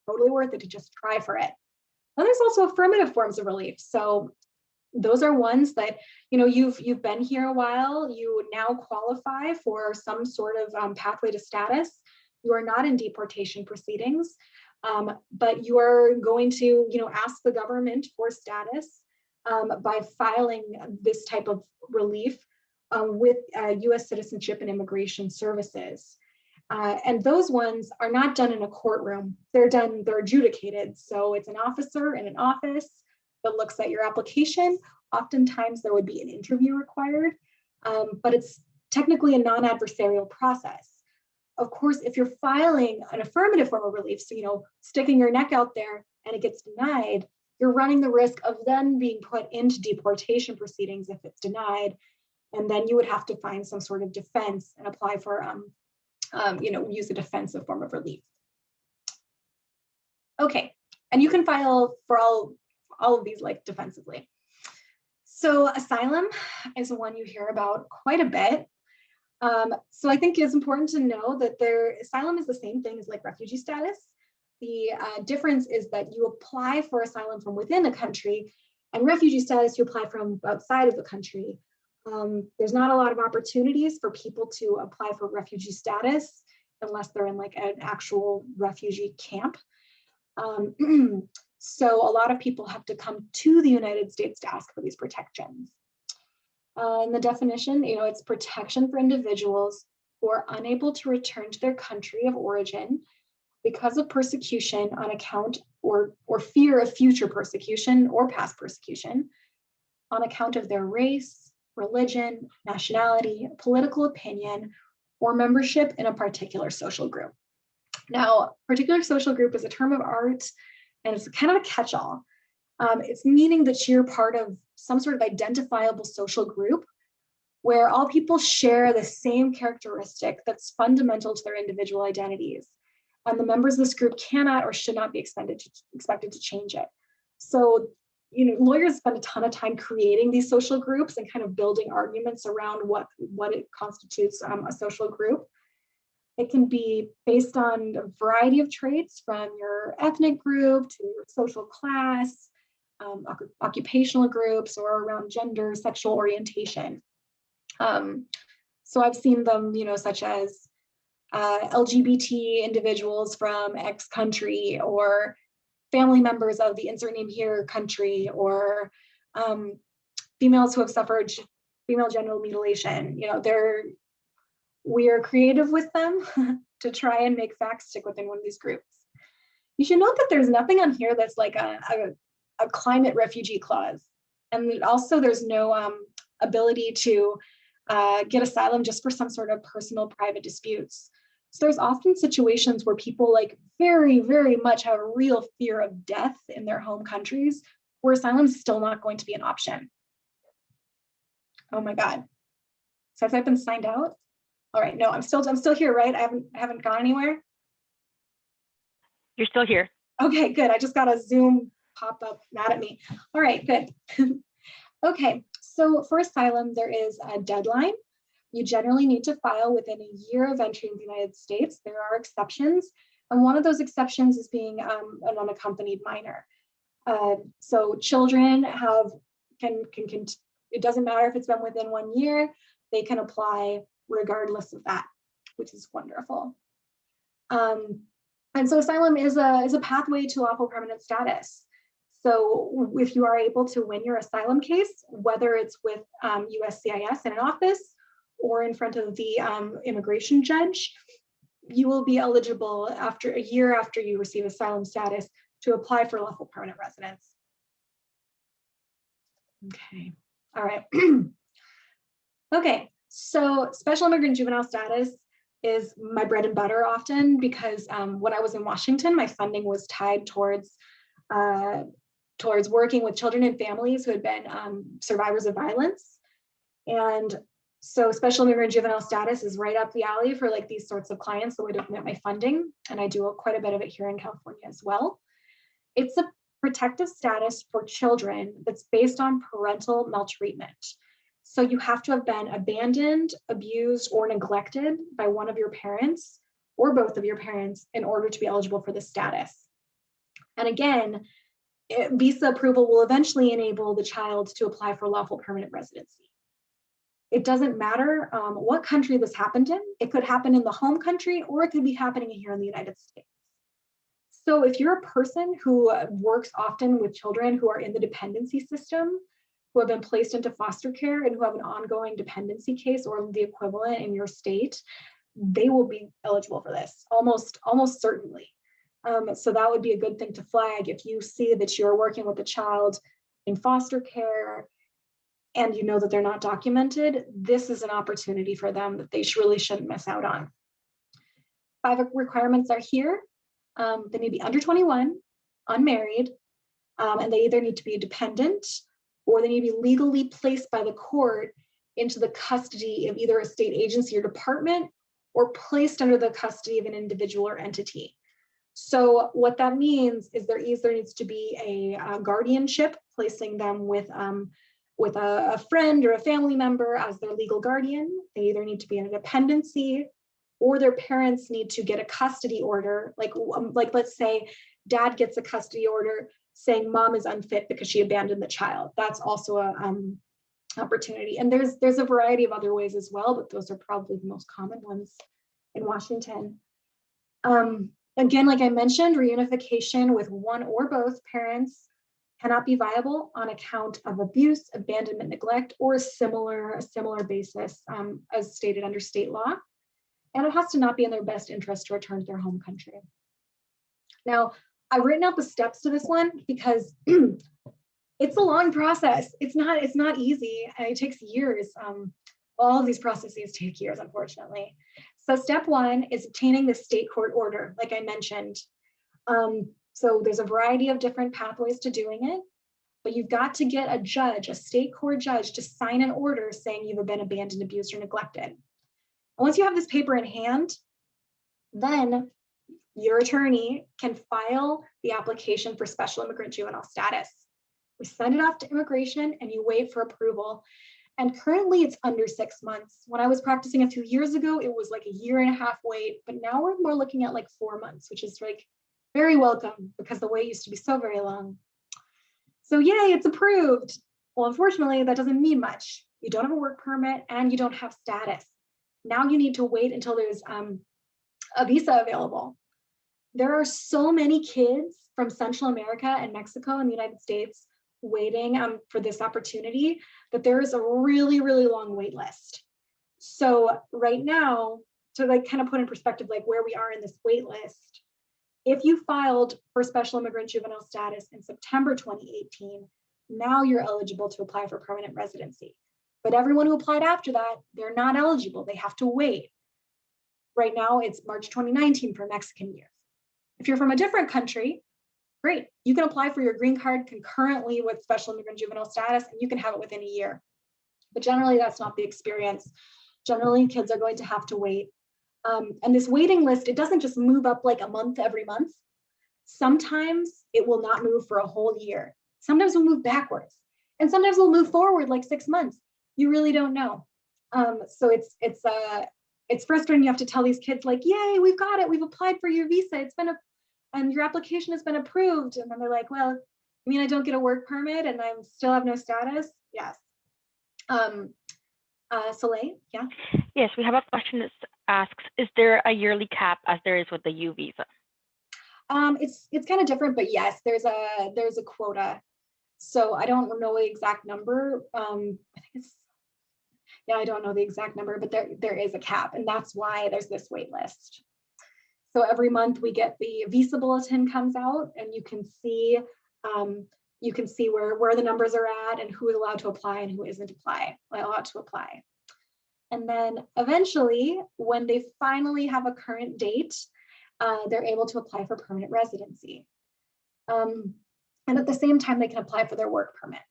totally worth it to just try for it. Then there's also affirmative forms of relief. So those are ones that you know you've you've been here a while you now qualify for some sort of um, pathway to status you are not in deportation proceedings um, but you are going to you know ask the government for status um, by filing this type of relief uh, with uh, U.S. Citizenship and Immigration Services. Uh, and those ones are not done in a courtroom. They're done, they're adjudicated. So it's an officer in an office that looks at your application. Oftentimes there would be an interview required, um, but it's technically a non-adversarial process. Of course, if you're filing an affirmative form of relief, so you know, sticking your neck out there and it gets denied, you're running the risk of then being put into deportation proceedings if it's denied. And then you would have to find some sort of defense and apply for, um, um, you know, use a defensive form of relief. Okay, and you can file for all all of these like defensively. So asylum is one you hear about quite a bit. Um, so I think it's important to know that their asylum is the same thing as like refugee status. The uh, difference is that you apply for asylum from within a country and refugee status you apply from outside of the country. Um, there's not a lot of opportunities for people to apply for refugee status unless they're in like an actual refugee camp. Um, So a lot of people have to come to the United States to ask for these protections. Uh, in the definition, you know, it's protection for individuals who are unable to return to their country of origin because of persecution on account or, or fear of future persecution or past persecution on account of their race, religion, nationality, political opinion, or membership in a particular social group. Now, particular social group is a term of art and it's kind of a catch-all. Um, it's meaning that you're part of some sort of identifiable social group where all people share the same characteristic that's fundamental to their individual identities. And the members of this group cannot or should not be expected to, expected to change it. So, you know, lawyers spend a ton of time creating these social groups and kind of building arguments around what, what it constitutes um, a social group. It can be based on a variety of traits from your ethnic group to your social class, um, occupational groups, or around gender, sexual orientation. Um, so I've seen them, you know, such as uh, LGBT individuals from X country or family members of the insert name here country or um, females who have suffered female genital mutilation. You know, they're we are creative with them to try and make facts stick within one of these groups. You should note that there's nothing on here that's like a, a, a climate refugee clause. And also there's no um, ability to uh, get asylum just for some sort of personal private disputes. So there's often situations where people like very, very much have a real fear of death in their home countries where asylum is still not going to be an option. Oh my God. So have I been signed out? All right, no, I'm still, I'm still here, right? I haven't, I haven't gone anywhere. You're still here. Okay, good. I just got a Zoom pop up mad at me. All right, good. okay, so for asylum, there is a deadline. You generally need to file within a year of entry in the United States. There are exceptions, and one of those exceptions is being um, an unaccompanied minor. Uh, so children have can, can can it doesn't matter if it's been within one year, they can apply regardless of that, which is wonderful. Um, and so asylum is a, is a pathway to lawful permanent status. So if you are able to win your asylum case, whether it's with um, USCIS in an office or in front of the um, immigration judge, you will be eligible after a year after you receive asylum status to apply for lawful permanent residence. Okay, all right. okay, so special immigrant juvenile status is my bread and butter often because um, when I was in Washington, my funding was tied towards uh, towards working with children and families who had been um, survivors of violence. And so special immigrant juvenile status is right up the alley for like these sorts of clients that would have met my funding. And I do quite a bit of it here in California as well. It's a protective status for children that's based on parental maltreatment. So you have to have been abandoned, abused, or neglected by one of your parents or both of your parents in order to be eligible for this status. And again, it, visa approval will eventually enable the child to apply for lawful permanent residency. It doesn't matter um, what country this happened in. It could happen in the home country or it could be happening here in the United States. So if you're a person who works often with children who are in the dependency system, who have been placed into foster care and who have an ongoing dependency case or the equivalent in your state, they will be eligible for this almost almost certainly. Um, so that would be a good thing to flag if you see that you're working with a child in foster care and you know that they're not documented, this is an opportunity for them that they really shouldn't miss out on. Five requirements are here. Um, they need to be under 21, unmarried, um, and they either need to be dependent or they need to be legally placed by the court into the custody of either a state agency or department or placed under the custody of an individual or entity. So what that means is there either needs to be a, a guardianship, placing them with, um, with a, a, friend or a family member as their legal guardian. They either need to be in a dependency or their parents need to get a custody order. Like, um, like let's say dad gets a custody order saying mom is unfit because she abandoned the child. That's also a um, opportunity. And there's there's a variety of other ways as well, but those are probably the most common ones in Washington. Um, again, like I mentioned, reunification with one or both parents cannot be viable on account of abuse, abandonment, neglect, or a similar, a similar basis um, as stated under state law. And it has to not be in their best interest to return to their home country. Now, I've written out the steps to this one because it's a long process. It's not, it's not easy and it takes years. Um, all of these processes take years, unfortunately. So step one is obtaining the state court order, like I mentioned. Um, so there's a variety of different pathways to doing it. but you've got to get a judge, a state court judge to sign an order saying you've been abandoned, abused, or neglected. And once you have this paper in hand, then your attorney can file the application for special immigrant juvenile status. We send it off to immigration and you wait for approval. And currently it's under six months. When I was practicing a few years ago, it was like a year and a half wait, but now we're more looking at like four months, which is like very welcome because the wait used to be so very long. So yay, it's approved. Well, unfortunately, that doesn't mean much. You don't have a work permit and you don't have status. Now you need to wait until there's um, a visa available. There are so many kids from Central America and Mexico and the United States waiting um, for this opportunity that there is a really, really long wait list. So right now, to like kind of put in perspective, like where we are in this wait list, if you filed for special immigrant juvenile status in September 2018, now you're eligible to apply for permanent residency. But everyone who applied after that, they're not eligible. They have to wait. Right now, it's March 2019 for Mexican youth. If you're from a different country, great. You can apply for your green card concurrently with special immigrant juvenile status, and you can have it within a year. But generally, that's not the experience. Generally, kids are going to have to wait. Um, and this waiting list, it doesn't just move up like a month every month. Sometimes it will not move for a whole year. Sometimes we'll move backwards. And sometimes we'll move forward like six months. You really don't know. Um, so it's it's uh it's frustrating. You have to tell these kids like, yay, we've got it. We've applied for your visa. It's been a and your application has been approved. And then they're like, well, I mean, I don't get a work permit and I still have no status. Yes. Um, uh, Soleil, yeah. Yes, we have a question that asks, is there a yearly cap as there is with the U visa? Um, it's it's kind of different, but yes, there's a there's a quota. So I don't know the exact number. Um, I think it's yeah, I don't know the exact number, but there there is a cap, and that's why there's this wait list. So every month we get the visa bulletin comes out and you can see um, you can see where, where the numbers are at and who is allowed to apply and who isn't apply, allowed to apply. And then eventually, when they finally have a current date, uh, they're able to apply for permanent residency. Um, and at the same time, they can apply for their work permit.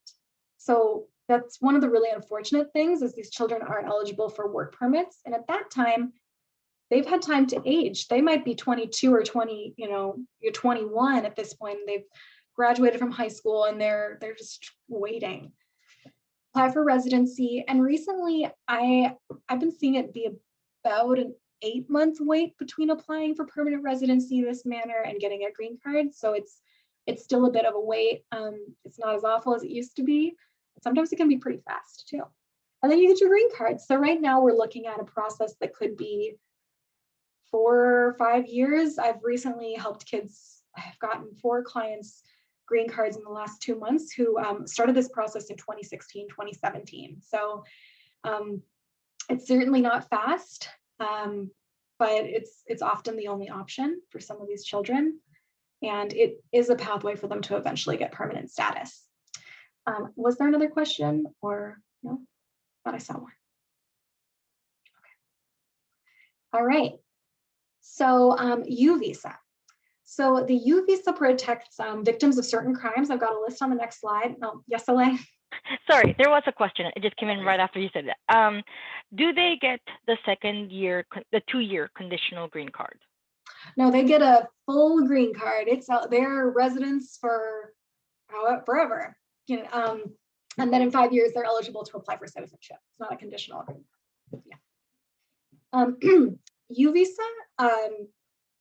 So that's one of the really unfortunate things is these children aren't eligible for work permits. And at that time, they've had time to age. They might be 22 or 20, you know, you're 21 at this point. They've graduated from high school and they're they're just waiting. Apply for residency. And recently I I've been seeing it be about an eight month wait between applying for permanent residency this manner and getting a green card. So it's it's still a bit of a wait. Um, it's not as awful as it used to be. Sometimes it can be pretty fast too. And then you get your green card. So right now we're looking at a process that could be four or five years. I've recently helped kids, I've gotten four clients green cards in the last two months who um, started this process in 2016, 2017. So um, it's certainly not fast, um, but it's it's often the only option for some of these children. And it is a pathway for them to eventually get permanent status. Um, was there another question or no? Thought I saw one. Okay. All right. So um, U visa. So the U visa protects um, victims of certain crimes. I've got a list on the next slide. Oh, yes, Elaine. Sorry, there was a question. It just came in right after you said that. Um, do they get the second year, the two-year conditional green card? No, they get a full green card. It's out their residence for forever. You know, um, and then in five years, they're eligible to apply for citizenship. It's not a conditional. Yeah. Um, U visa um,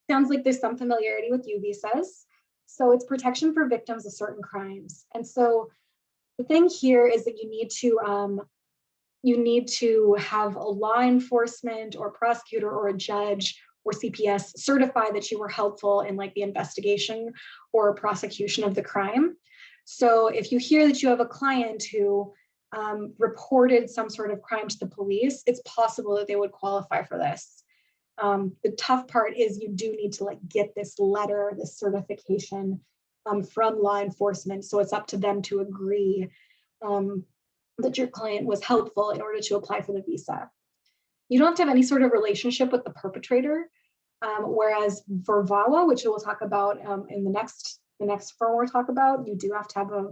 sounds like there's some familiarity with U visas. So it's protection for victims of certain crimes. And so the thing here is that you need to um, you need to have a law enforcement or prosecutor or a judge or CPS certify that you were helpful in like the investigation or prosecution of the crime. So if you hear that you have a client who um, reported some sort of crime to the police, it's possible that they would qualify for this. Um, the tough part is you do need to like get this letter, this certification um, from law enforcement. So it's up to them to agree um, that your client was helpful in order to apply for the visa. You don't have to have any sort of relationship with the perpetrator. Um, whereas for VAWA, which we'll talk about um, in the next the next firm we'll talk about, you do have to have a,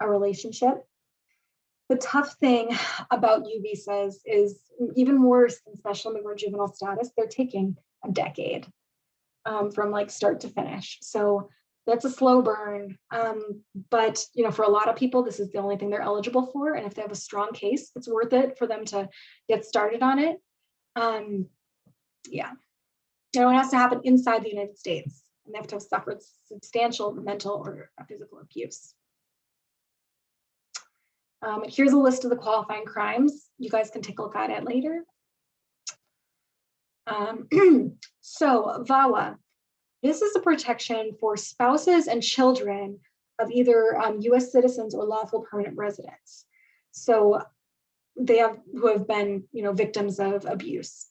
a relationship. The tough thing about U visas is even worse than special immigrant juvenile status, they're taking a decade um, from like start to finish. So that's a slow burn. Um, but you know, for a lot of people, this is the only thing they're eligible for. And if they have a strong case, it's worth it for them to get started on it. Um, yeah, know, it has to happen inside the United States and they have to have suffered substantial mental or physical abuse. Um, here's a list of the qualifying crimes. You guys can take a look at it later. Um, so VAWA, this is a protection for spouses and children of either um, US citizens or lawful permanent residents. So they have who have been you know, victims of abuse.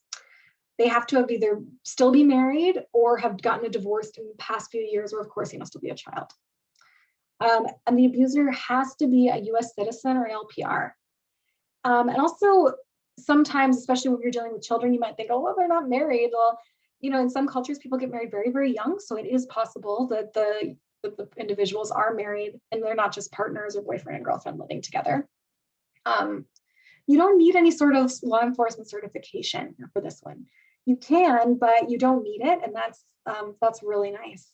They have to have either still be married or have gotten a divorce in the past few years, or of course, you must still be a child. Um, and the abuser has to be a US citizen or LPR. Um, and also sometimes, especially when you're dealing with children, you might think, oh, well, they're not married. Well, you know, in some cultures, people get married very, very young. So it is possible that the, that the individuals are married and they're not just partners or boyfriend and girlfriend living together. Um, you don't need any sort of law enforcement certification for this one. You can, but you don't need it. And that's, um, that's really nice.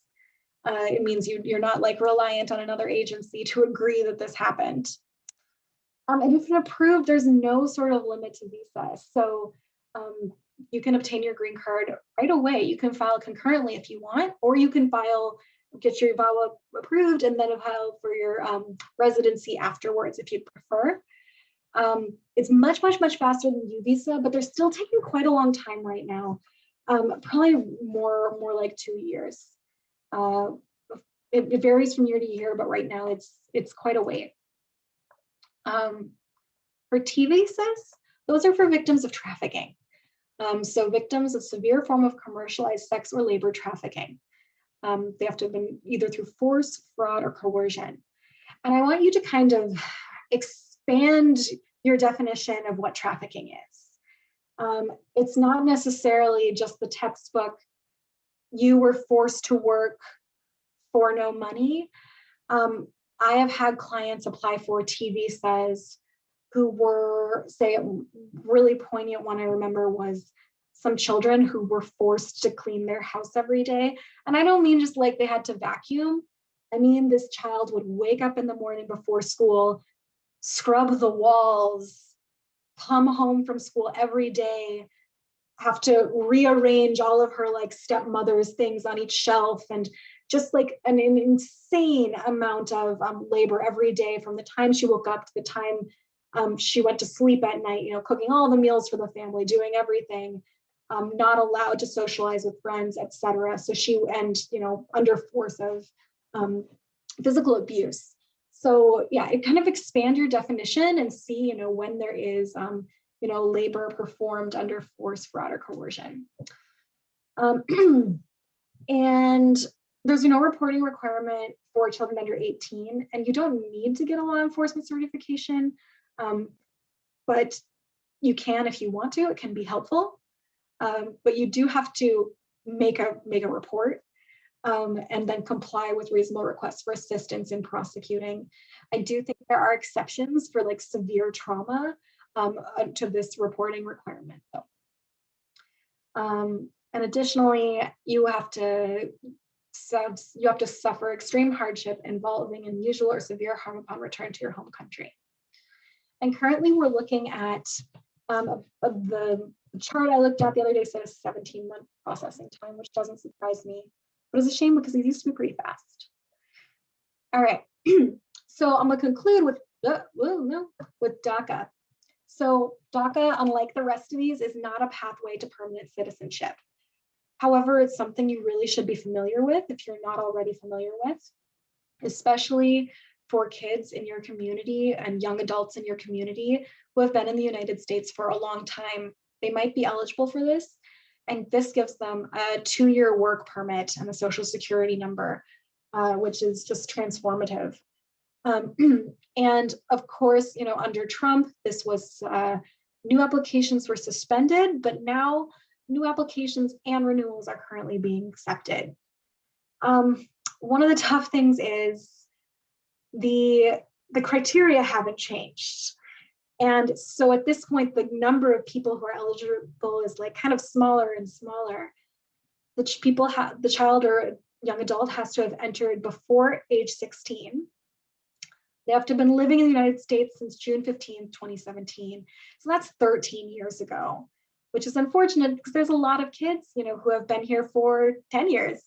Uh, it means you, you're not like reliant on another agency to agree that this happened. Um, and if it's approved, there's no sort of limit to visa. So um, you can obtain your green card right away. You can file concurrently if you want, or you can file, get your VAWA approved and then file for your um, residency afterwards if you prefer. Um, it's much, much, much faster than U visa, but they're still taking quite a long time right now. Um, probably more, more like two years. Uh, it, it, varies from year to year, but right now it's it's quite a wait. Um, for visas, those are for victims of trafficking. Um, so victims of severe form of commercialized sex or labor trafficking. Um, they have to have been either through force, fraud, or coercion. And I want you to kind of expand your definition of what trafficking is. Um, it's not necessarily just the textbook, you were forced to work for no money. Um, I have had clients apply for T visas who were, say, a really poignant one I remember was some children who were forced to clean their house every day. And I don't mean just like they had to vacuum. I mean, this child would wake up in the morning before school, scrub the walls, come home from school every day, have to rearrange all of her like stepmother's things on each shelf and just like an, an insane amount of um, labor every day from the time she woke up to the time um, she went to sleep at night, you know, cooking all the meals for the family, doing everything, um, not allowed to socialize with friends, etc. So she, and, you know, under force of um, physical abuse. So yeah, it kind of expand your definition and see, you know, when there is, um, you know, labor performed under force, fraud, or coercion. Um, and there's no reporting requirement for children under 18, and you don't need to get a law enforcement certification, um, but you can if you want to, it can be helpful. Um, but you do have to make a make a report um, and then comply with reasonable requests for assistance in prosecuting. I do think there are exceptions for like severe trauma um, uh, to this reporting requirement. Um, and additionally, you have to you have to suffer extreme hardship involving unusual or severe harm upon return to your home country. And currently we're looking at um, the chart I looked at the other day said a 17 month processing time, which doesn't surprise me, but it's a shame because it used to be pretty fast. All right, so I'm gonna conclude with, uh, whoa, no, with DACA. So DACA, unlike the rest of these, is not a pathway to permanent citizenship. However, it's something you really should be familiar with if you're not already familiar with, especially for kids in your community and young adults in your community who have been in the United States for a long time. They might be eligible for this. And this gives them a two-year work permit and a social security number, uh, which is just transformative. Um, and of course, you know, under Trump, this was uh, new applications were suspended, but now new applications and renewals are currently being accepted. Um, one of the tough things is the the criteria haven't changed. And so at this point, the number of people who are eligible is like kind of smaller and smaller. The people have the child or young adult has to have entered before age 16. They have to have been living in the United States since June 15, 2017. So that's 13 years ago, which is unfortunate because there's a lot of kids, you know, who have been here for 10 years.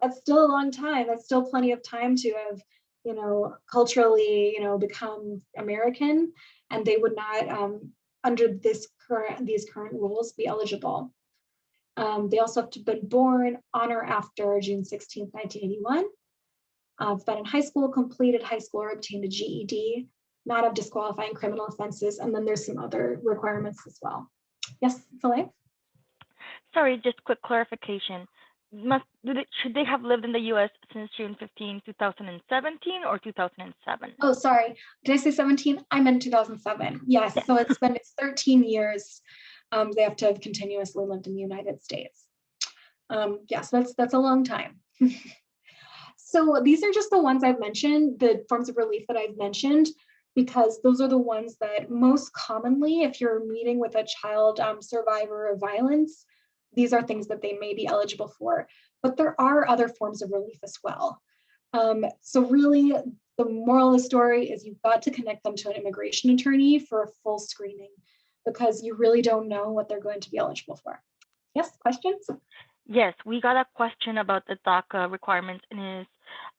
That's still a long time. That's still plenty of time to have, you know, culturally, you know, become American and they would not, um, under this current these current rules, be eligible. Um, they also have to have been born on or after June 16, 1981. Uh, been in high school, completed high school, or obtained a GED, not have disqualifying criminal offenses, and then there's some other requirements as well. Yes, Soleil? Sorry, just quick clarification. Must they, should they have lived in the U.S. since June 15, 2017, or 2007? Oh, sorry. Did I say 17? I meant 2007. Yes, Yeah. so it's been it's 13 years. Um, they have to have continuously lived in the United States. Um, yes, that's that's a long time. so these are just the ones I've mentioned, the forms of relief that I've mentioned, because those are the ones that most commonly, if you're meeting with a child um, survivor of violence, these are things that they may be eligible for. But there are other forms of relief as well. Um, so really, the moral of the story is you've got to connect them to an immigration attorney for a full screening because you really don't know what they're going to be eligible for. Yes, questions? Yes, we got a question about the DACA requirements and is,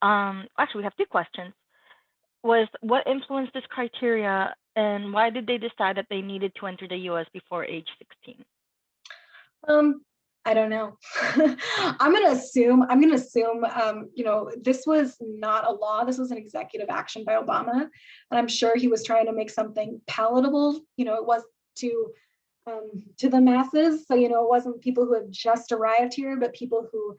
um, actually, we have two questions. Was what influenced this criteria and why did they decide that they needed to enter the US before age 16? Um, I don't know. I'm gonna assume, I'm gonna assume, um, you know, this was not a law, this was an executive action by Obama. And I'm sure he was trying to make something palatable, you know, it was to um, to the masses. So, you know, it wasn't people who have just arrived here, but people who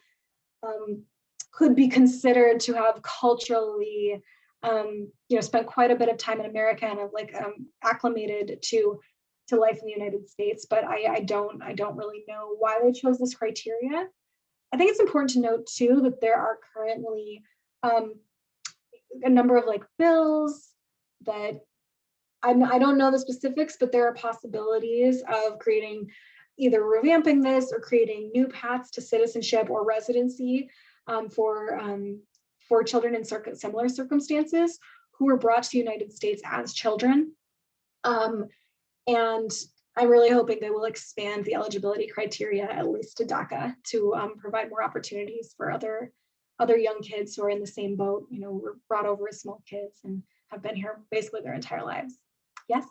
um, could be considered to have culturally, um, you know, spent quite a bit of time in America and have like um, acclimated to to life in the United States. But I, I don't, I don't really know why they chose this criteria. I think it's important to note too that there are currently um, a number of like bills that I don't know the specifics, but there are possibilities of creating either revamping this or creating new paths to citizenship or residency um, for um, for children in circ- similar circumstances who were brought to the United States as children. Um, and I'm really hoping they will expand the eligibility criteria at least to DACA to um, provide more opportunities for other other young kids who are in the same boat. You know, were brought over as small kids and have been here basically their entire lives. Yes,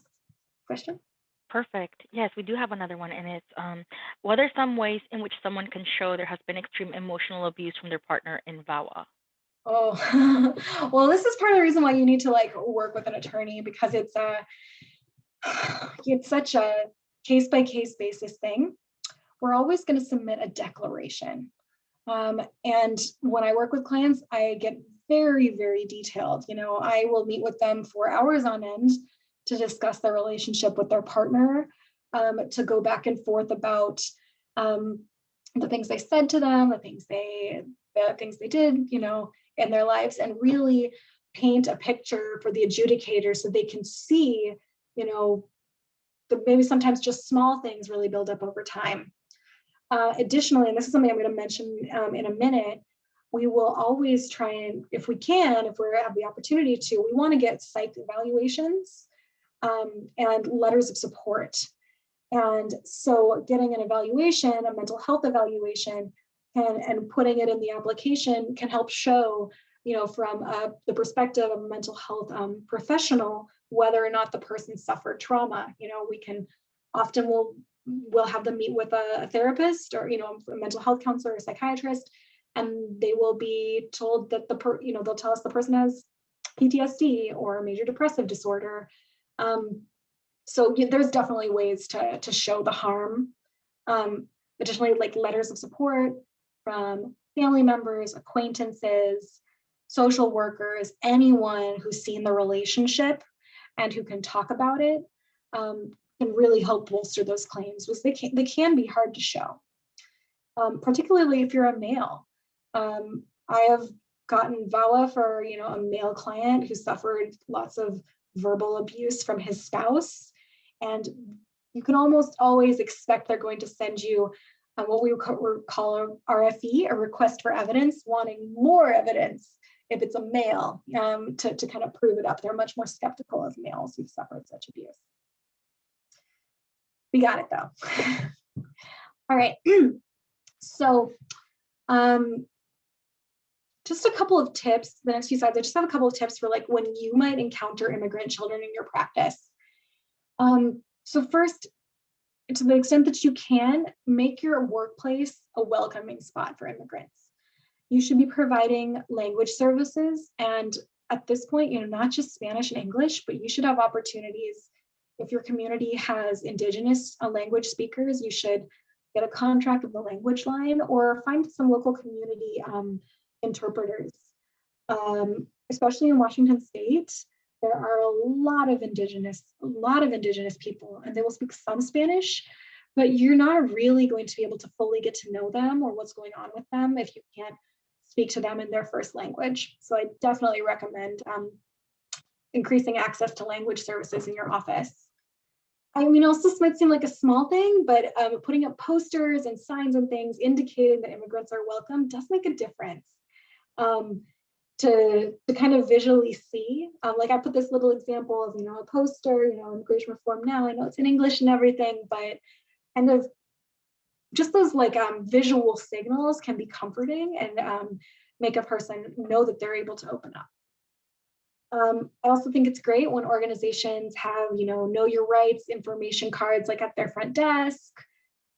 question? Perfect. Yes, we do have another one, and it's um, what are some ways in which someone can show there has been extreme emotional abuse from their partner in VAWA? Oh, well, this is part of the reason why you need to like work with an attorney because it's a it's such a case by case basis thing. We're always going to submit a declaration. Um, and when I work with clients, I get very, very detailed. You know, I will meet with them for hours on end to discuss their relationship with their partner, um, to go back and forth about um, the things they said to them, the things they, the things they did, you know, in their lives, and really paint a picture for the adjudicator so they can see, you know, the maybe sometimes just small things really build up over time. Uh, additionally, and this is something I'm going to mention um, in a minute, we will always try and, if we can, if we have the opportunity to, we want to get psych evaluations um, and letters of support. And so getting an evaluation, a mental health evaluation, and, and putting it in the application can help show, you know, from uh, the perspective of a mental health um, professional, whether or not the person suffered trauma. You know, we can often will we'll have them meet with a, a therapist or you know a mental health counselor or psychiatrist, and they will be told that the per you know they'll tell us the person has PTSD or major depressive disorder. Um, so yeah, there's definitely ways to to show the harm. Um, additionally, like letters of support from family members, acquaintances, social workers, anyone who's seen the relationship and who can talk about it um, can really help bolster those claims because they can, they can be hard to show, um, particularly if you're a male. Um, I have gotten VAWA for, you know, a male client who suffered lots of verbal abuse from his spouse. And you can almost always expect they're going to send you uh, what we would call a RFE, a request for evidence, wanting more evidence if it's a male um, to, to kind of prove it up. They're much more skeptical of males who've suffered such abuse. We got it though. All right, so um, just a couple of tips, the next few slides, I just have a couple of tips for like when you might encounter immigrant children in your practice. Um, so first, to the extent that you can, make your workplace a welcoming spot for immigrants. You should be providing language services and at this point, you know, not just Spanish and English, but you should have opportunities. If your community has indigenous uh, language speakers, you should get a contract with the language line or find some local community um, interpreters. Um, especially in Washington state, there are a lot of indigenous, a lot of indigenous people, and they will speak some Spanish, but you're not really going to be able to fully get to know them or what's going on with them if you can't speak to them in their first language. So I definitely recommend um, increasing access to language services in your office. I mean, also this might seem like a small thing, but um, putting up posters and signs and things indicating that immigrants are welcome does make a difference. Um, to, to kind of visually see, um, like I put this little example of, you know, a poster, you know, immigration reform now, I know it's in English and everything, but kind of just those like um, visual signals can be comforting and um, make a person know that they're able to open up. Um, I also think it's great when organizations have, you know, know your rights information cards like at their front desk.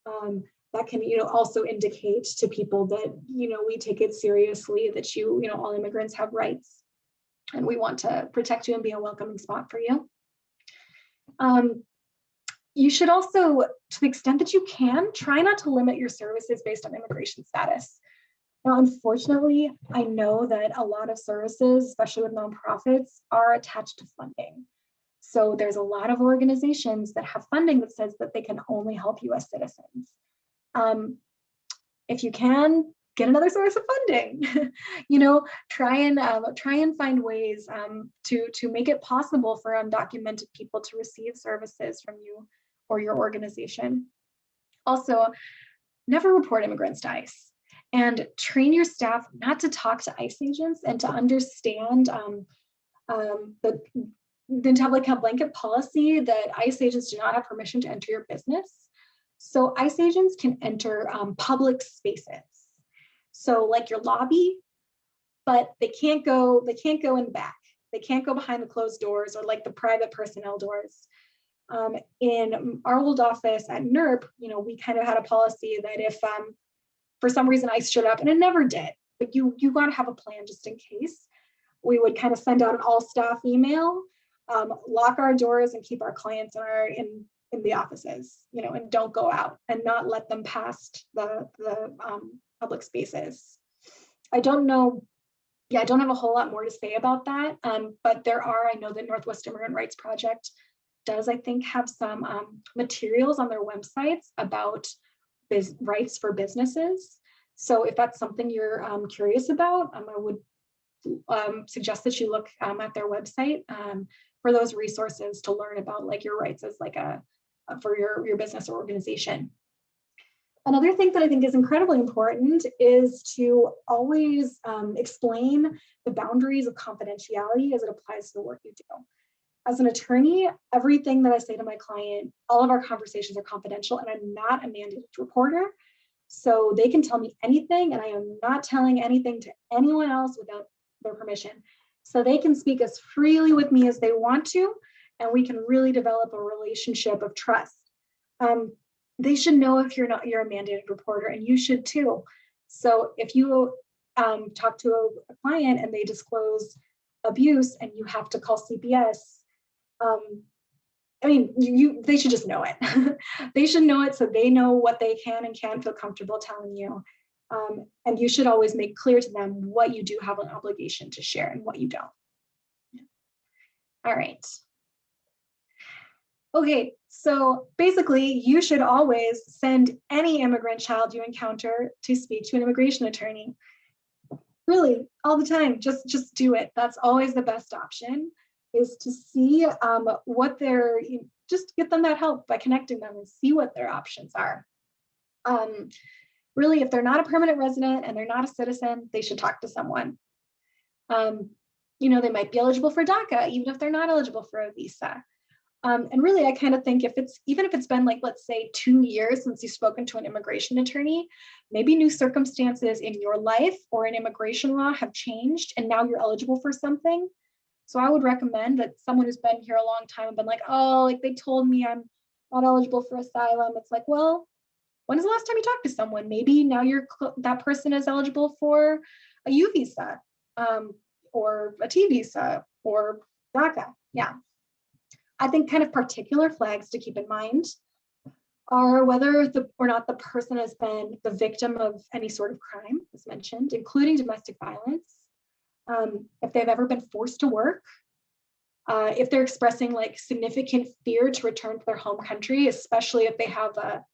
Um, that can, you know, also indicate to people that, you know, we take it seriously that you, you know, all immigrants have rights and we want to protect you and be a welcoming spot for you. Um, you should also, to the extent that you can, try not to limit your services based on immigration status. Now, unfortunately, I know that a lot of services, especially with nonprofits, are attached to funding. So there's a lot of organizations that have funding that says that they can only help US citizens. Um, if you can, get another source of funding. you know, try and um, try and find ways um, to to make it possible for undocumented people to receive services from you or your organization. Also, never report immigrants to ICE and train your staff not to talk to ICE agents and to understand um, um, the like a blanket policy that ICE agents do not have permission to enter your business. So ICE agents can enter um, public spaces. So like your lobby, but they can't go, they can't go in the back. They can't go behind the closed doors or like the private personnel doors. Um, in our old office at NERP, you know, we kind of had a policy that if um, for some reason I showed up, and it never did, but you you got to have a plan just in case. We would kind of send out an all staff email, um, lock our doors, and keep our clients in our in in the offices, you know, and don't go out and not let them past the the um, public spaces. I don't know yeah, I don't have a whole lot more to say about that, um, but there are, I know the Northwest Immigrant Rights Project does, I think, have some um, materials on their websites about rights for businesses. So if that's something you're um, curious about, um, I would um, suggest that you look um, at their website for those resources to learn about like your rights as like a for your, your business or organization. Another thing that I think is incredibly important is to always um, explain the boundaries of confidentiality as it applies to the work you do as an attorney, everything that I say to my client, all of our conversations are confidential and I'm not a mandated reporter. So they can tell me anything and I am not telling anything to anyone else without their permission. So they can speak as freely with me as they want to, and we can really develop a relationship of trust. Um, they should know if you're not, you're a mandated reporter and you should too. So if you um, talk to a, client and they disclose abuse and you have to call CPS um, I mean, you, you, they should just know it. they should know it so they know what they can and can't feel comfortable telling you. Um, and you should always make clear to them what you do have an obligation to share and what you don't. All right. Okay, so basically you should always send any immigrant child you encounter to speak to an immigration attorney. really all the time, just, just do it. That's always the best option is to see um, what they're, just get them that help by connecting them and see what their options are. Um, really, if they're not a permanent resident and they're not a citizen, they should talk to someone. Um, you know, they might be eligible for DACA, even if they're not eligible for a visa. Um, and really, I kind of think if it's, even if it's been like, let's say two years since you've spoken to an immigration attorney, maybe new circumstances in your life or in immigration law have changed and now you're eligible for something. So I would recommend that someone who's been here a long time and been like, oh, like they told me I'm not eligible for asylum. It's like, well, when is the last time you talked to someone? Maybe now you're that person is eligible for a U visa um, or a T visa or DACA. Yeah. I think kind of particular flags to keep in mind are whether the or not the person has been the victim of any sort of crime, as mentioned, including domestic violence, um, if they've ever been forced to work, uh, if they're expressing like significant fear to return to their home country, especially if they have a,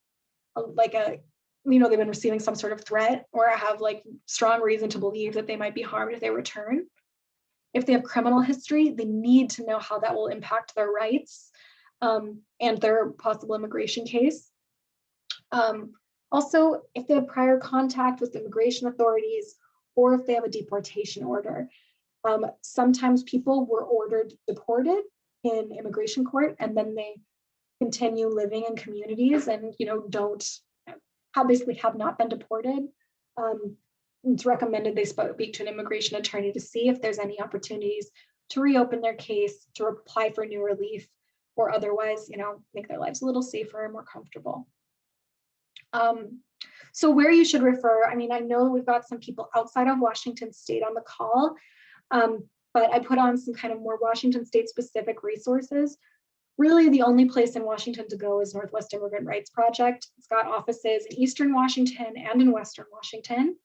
a like a, you know, they've been receiving some sort of threat or have like strong reason to believe that they might be harmed if they return. If they have criminal history, they need to know how that will impact their rights um, and their possible immigration case. Um, also, if they have prior contact with immigration authorities or if they have a deportation order. Um, sometimes people were ordered deported in immigration court and then they continue living in communities and you know don't have basically have not been deported. Um, it's recommended they speak to an immigration attorney to see if there's any opportunities to reopen their case, to apply for new relief, or otherwise, you know, make their lives a little safer and more comfortable. Um, so where you should refer, I mean, I know we've got some people outside of Washington state on the call, um, but I put on some kind of more Washington state specific resources. Really the only place in Washington to go is Northwest Immigrant Rights Project. It's got offices in Eastern Washington and in Western Washington.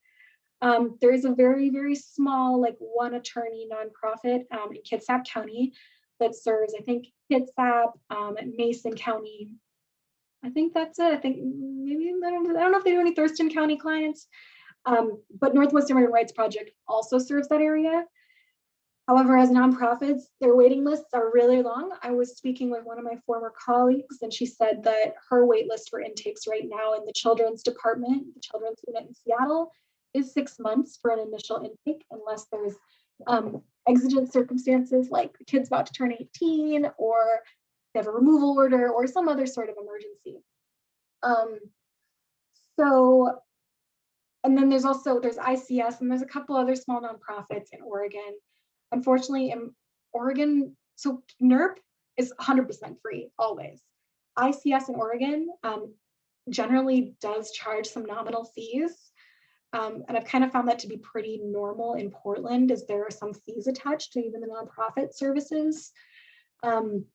Um, there is a very, very small, like one attorney nonprofit um, in Kitsap County that serves, I think, Kitsap, um, Mason County, I think that's it. I think maybe, I don't, I don't know if they do any Thurston County clients, um, but Northwest Immigrant Rights Project also serves that area. However, as nonprofits, their waiting lists are really long. I was speaking with one of my former colleagues and she said that her wait list for intakes right now in the children's department, the children's unit in Seattle, is six months for an initial intake unless there's um, exigent circumstances like the kid's about to turn 18 or they have a removal order or some other sort of emergency. Um, so, and then there's also, there's ICS and there's a couple other small nonprofits in Oregon. Unfortunately, in Oregon, so NERP is 100% free always. ICS in Oregon um, generally does charge some nominal fees. Um, and I've kind of found that to be pretty normal in Portland as there are some fees attached to even the nonprofit services. Um,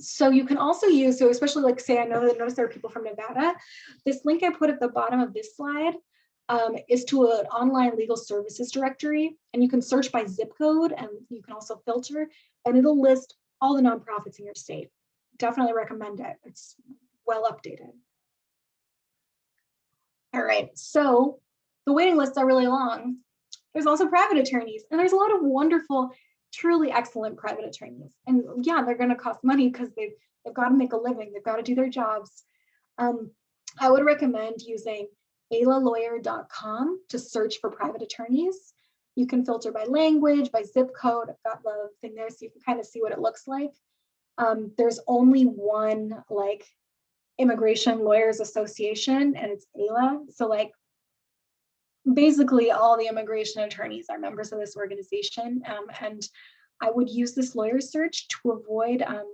so you can also use, so especially like say, I know that notice there are people from Nevada. This link I put at the bottom of this slide um, is to an online legal services directory and you can search by zip code and you can also filter and it'll list all the nonprofits in your state. Definitely recommend it. It's well updated. All right, so the waiting lists are really long. There's also private attorneys and there's a lot of wonderful truly excellent private attorneys. And yeah, they're going to cost money because they've, they've got to make a living. They've got to do their jobs. Um, I would recommend using ailalawyer.com to search for private attorneys. You can filter by language, by zip code. I've got the thing there so you can kind of see what it looks like. Um, there's only one like immigration lawyers association and it's AILA. So like basically all the immigration attorneys are members of this organization um, and I would use this lawyer search to avoid um,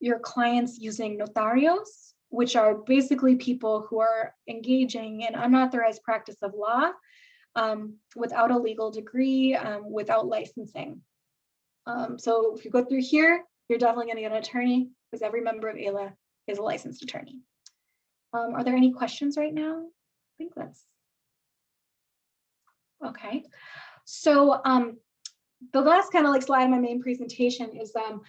your clients using notarios, which are basically people who are engaging in unauthorized practice of law um, without a legal degree, um, without licensing. Um, so if you go through here, you're definitely going to get an attorney because every member of AILA is a licensed attorney. Um, are there any questions right now? I think that's Okay, so um, the last kind of like slide in my main presentation is um,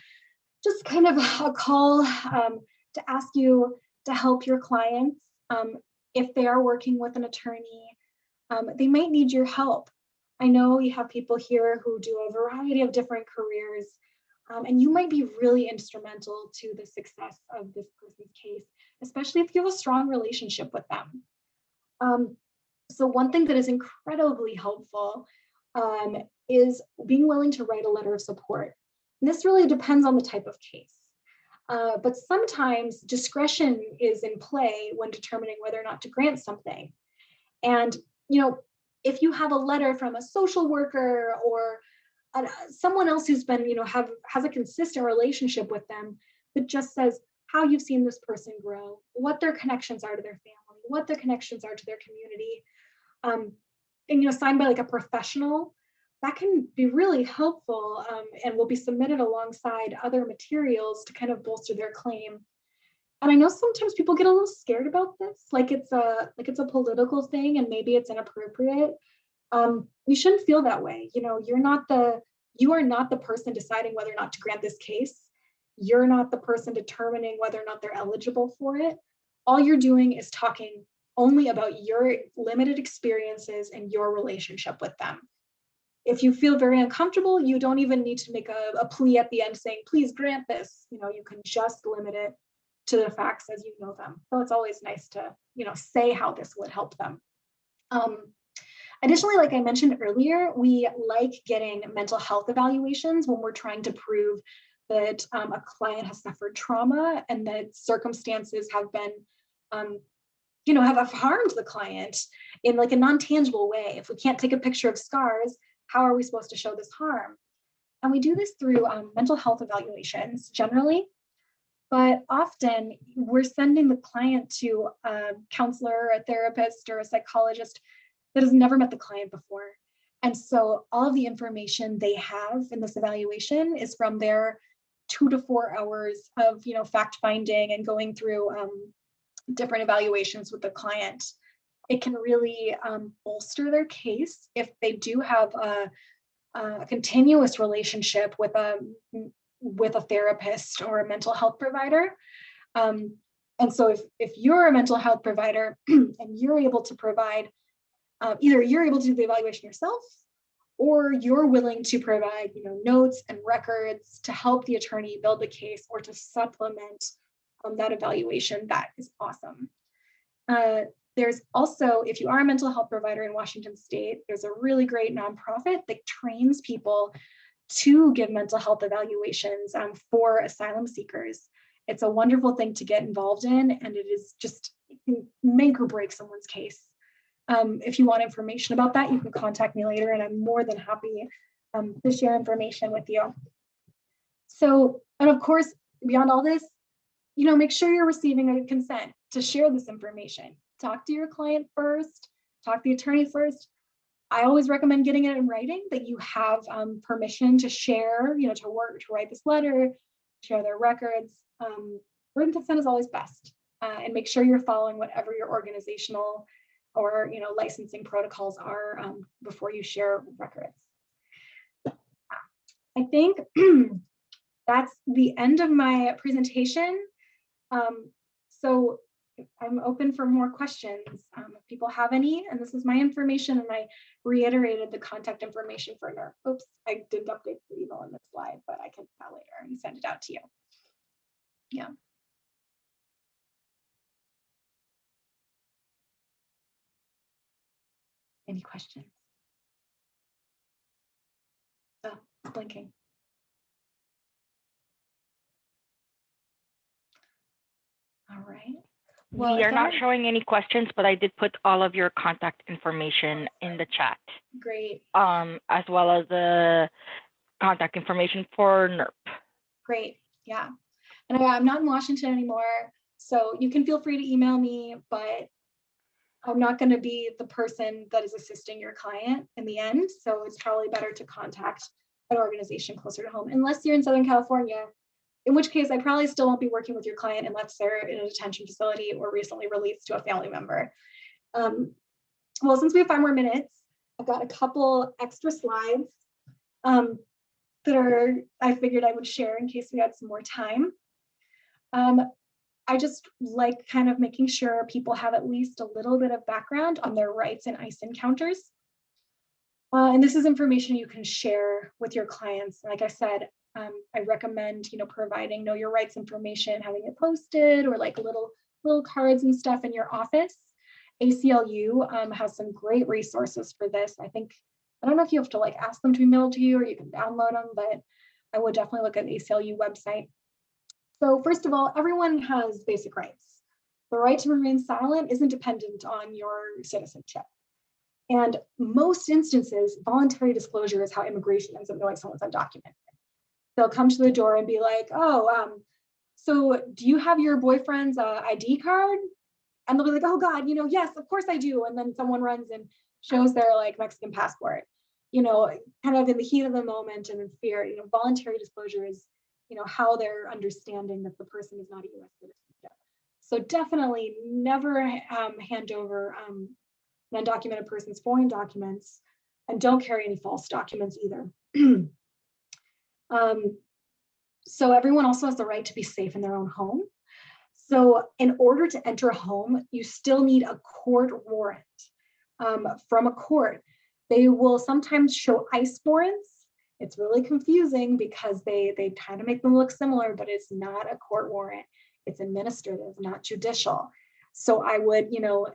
just kind of a call um, to ask you to help your clients um, if they are working with an attorney Um, they might need your help. I know we have people here who do a variety of different careers, um, and you might be really instrumental to the success of this person's case, especially if you have a strong relationship with them. Um, so one thing that is incredibly helpful um, is being willing to write a letter of support. And this really depends on the type of case. Uh, but sometimes discretion is in play when determining whether or not to grant something. And, you know, if you have a letter from a social worker or someone else who's been, you know, have has a consistent relationship with them that just says how you've seen this person grow, what their connections are to their family, what their connections are to their community, um, and you know, signed by like a professional, that can be really helpful um, and will be submitted alongside other materials to kind of bolster their claim. And I know sometimes people get a little scared about this, like it's a like it's a political thing and maybe it's inappropriate. Um, you shouldn't feel that way. You know, you're not the you are not the person deciding whether or not to grant this case. You're not the person determining whether or not they're eligible for it. All you're doing is talking only about your limited experiences and your relationship with them. If you feel very uncomfortable, you don't even need to make a, a plea at the end saying, please grant this. You know, you can just limit it to the facts as you know them. So it's always nice to, you know, say how this would help them. Um, additionally, like I mentioned earlier, we like getting mental health evaluations when we're trying to prove that um, a client has suffered trauma and that circumstances have been um, you know, have, harmed the client in like a non-tangible way. If we can't take a picture of scars, how are we supposed to show this harm? And we do this through um, mental health evaluations generally, but often we're sending the client to a counselor, a therapist, or a psychologist that has never met the client before. And so all of the information they have in this evaluation is from their two to four hours of you know fact finding and going through um, different evaluations with the client. It can really um, bolster their case if they do have a, a continuous relationship with a with a therapist or a mental health provider. Um, and so if, if you're a mental health provider and you're able to provide, uh, either you're able to do the evaluation yourself or you're willing to provide you know, notes and records to help the attorney build the case or to supplement um, that evaluation, that is awesome. Uh, there's also, if you are a mental health provider in Washington state, there's a really great nonprofit that trains people to give mental health evaluations um, for asylum seekers. It's a wonderful thing to get involved in, and it is just can make or break someone's case. Um, if you want information about that, you can contact me later, and I'm more than happy um, to share information with you. So, and of course, beyond all this, you know, make sure you're receiving a consent to share this information. Talk to your client first, talk to the attorney first. I always recommend getting it in writing that you have um, permission to share, you know, to work, to write this letter, share their records. Um, written consent is always best. Uh, and make sure you're following whatever your organizational or, you know, licensing protocols are um, before you share records. I think that's the end of my presentation. Um, so I'm open for more questions. Um, if people have any, and this is my information, and I reiterated the contact information for NERP. Oops, I didn't update the email in the slide, but I can do that later and send it out to you. Yeah. Any questions? Oh, blinking. All right. Well, we are not showing any questions, but I did put all of your contact information in the chat, Great, um, as well as the contact information for NERP. great. Yeah. And I'm not in Washington anymore, so you can feel free to email me, but I'm not going to be the person that is assisting your client in the end. So it's probably better to contact an organization closer to home, unless you're in Southern California, in which case I probably still won't be working with your client unless they're in a detention facility or recently released to a family member. Um, well, since we have five more minutes, I've got a couple extra slides um, that are I figured I would share in case we had some more time. Um, I just like kind of making sure people have at least a little bit of background on their rights in ICE encounters. Uh, and this is information you can share with your clients. Like I said, um, I recommend, you know, providing know your rights information, having it posted or like little little cards and stuff in your office. ACLU um, has some great resources for this. I think, I don't know if you have to like ask them to be mailed to you or you can download them, but I would definitely look at the ACLU website. So first of all, everyone has basic rights. The right to remain silent isn't dependent on your citizenship. And most instances, voluntary disclosure is how immigration ends up knowing someone's undocumented. They'll come to the door and be like, oh, um, so do you have your boyfriend's uh, ID card? And they'll be like, oh God, you know, yes, of course I do. And then someone runs and shows their like Mexican passport, you know, kind of in the heat of the moment and in fear, you know, voluntary disclosure is, you know, how they're understanding that the person is not a US citizen. So definitely never um, hand over um, undocumented person's foreign documents and don't carry any false documents either. um, so everyone also has the right to be safe in their own home. So in order to enter a home, you still need a court warrant um, from a court. They will sometimes show ICE warrants. It's really confusing because they, they kind of make them look similar, but it's not a court warrant. It's administrative, not judicial. So I would, you know,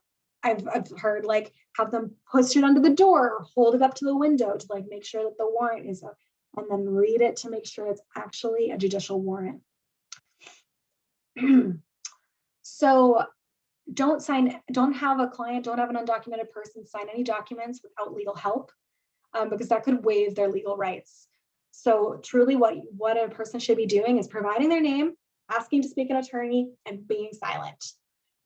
I've, I've heard like have them push it under the door or hold it up to the window to like make sure that the warrant is up and then read it to make sure it's actually a judicial warrant. so don't sign, don't have a client, don't have an undocumented person sign any documents without legal help um, because that could waive their legal rights. So truly what, what a person should be doing is providing their name, asking to speak an attorney and being silent.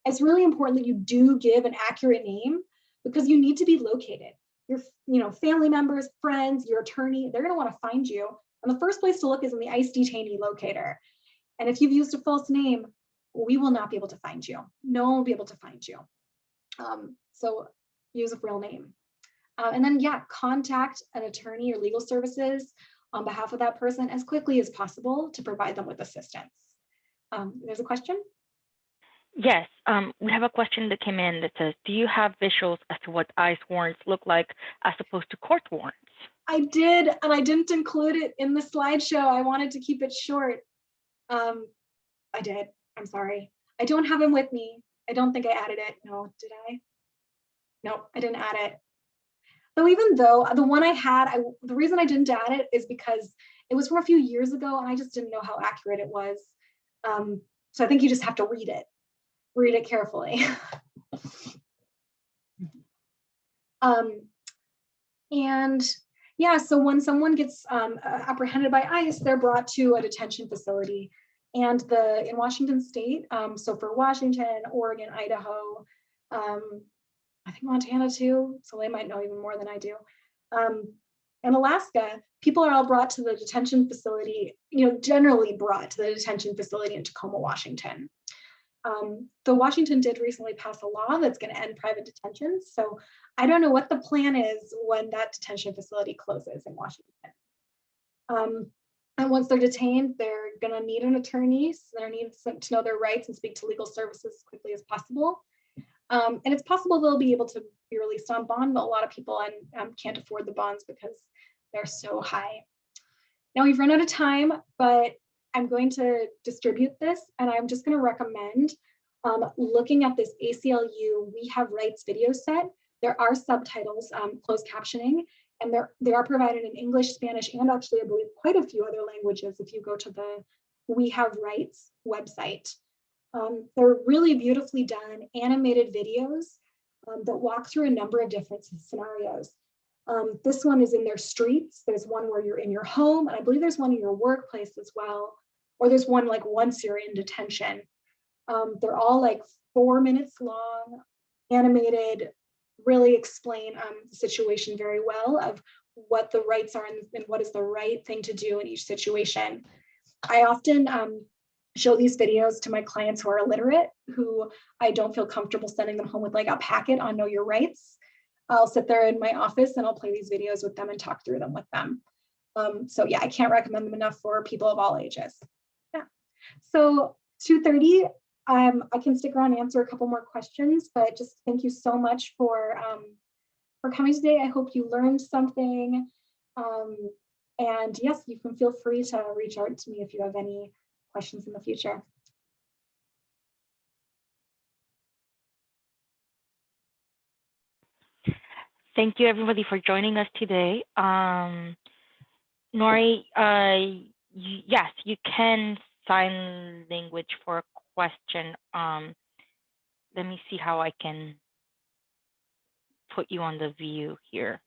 It's really important that you do give an accurate name because you need to be located your you know, family members, friends, your attorney, they're gonna wanna find you. And the first place to look is in the ICE detainee locator. And if you've used a false name, we will not be able to find you. No one will be able to find you. Um, so use a real name. Uh, and then yeah, contact an attorney or legal services on behalf of that person as quickly as possible to provide them with assistance. Um, there's a question? Yes, um, we have a question that came in that says, do you have visuals as to what ICE warrants look like as opposed to court warrants? I did, and I didn't include it in the slideshow. I wanted to keep it short. Um, I did, I'm sorry. I don't have them with me. I don't think I added it. No, did I? No, I didn't add it. So even though the one I had, I, the reason I didn't add it is because it was from a few years ago and I just didn't know how accurate it was. Um, so I think you just have to read it read it carefully. um, and yeah, so when someone gets um, apprehended by ICE, they're brought to a detention facility. And the in Washington state, um, so for Washington, Oregon, Idaho, um, I think Montana too, so they might know even more than I do. Um, in Alaska, people are all brought to the detention facility, you know, generally brought to the detention facility in Tacoma, Washington. Um, the Washington did recently pass a law that's going to end private detention. So I don't know what the plan is when that detention facility closes in Washington. Um, and once they're detained, they're going to need an attorney. So they're need to know their rights and speak to legal services as quickly as possible. Um, and it's possible they'll be able to be released on bond, but a lot of people um, can't afford the bonds because they're so high. Now we've run out of time, but I'm going to distribute this and I'm just going to recommend um, looking at this ACLU We Have Rights video set. There are subtitles, um, closed captioning, and they're, they are provided in English, Spanish, and actually I believe quite a few other languages if you go to the We Have Rights website. Um, they're really beautifully done animated videos um, that walk through a number of different scenarios. Um, this one is in their streets. There's one where you're in your home, and I believe there's one in your workplace as well or there's one like once you're in detention. Um, they're all like four minutes long, animated, really explain um, the situation very well of what the rights are and, and, what is the right thing to do in each situation. I often um, show these videos to my clients who are illiterate, who I don't feel comfortable sending them home with like a packet on know your rights. I'll sit there in my office and I'll play these videos with them and talk through them with them. Um, so yeah, I can't recommend them enough for people of all ages. Yeah. So 2.30, um, I can stick around and answer a couple more questions, but just thank you so much for um, for coming today. I hope you learned something. Um, and yes, you can feel free to reach out to me if you have any questions in the future. Thank you, everybody, for joining us today. Um, Nori, uh, yes, you can sign language for a question. Um, let me see how I can put you on the view here.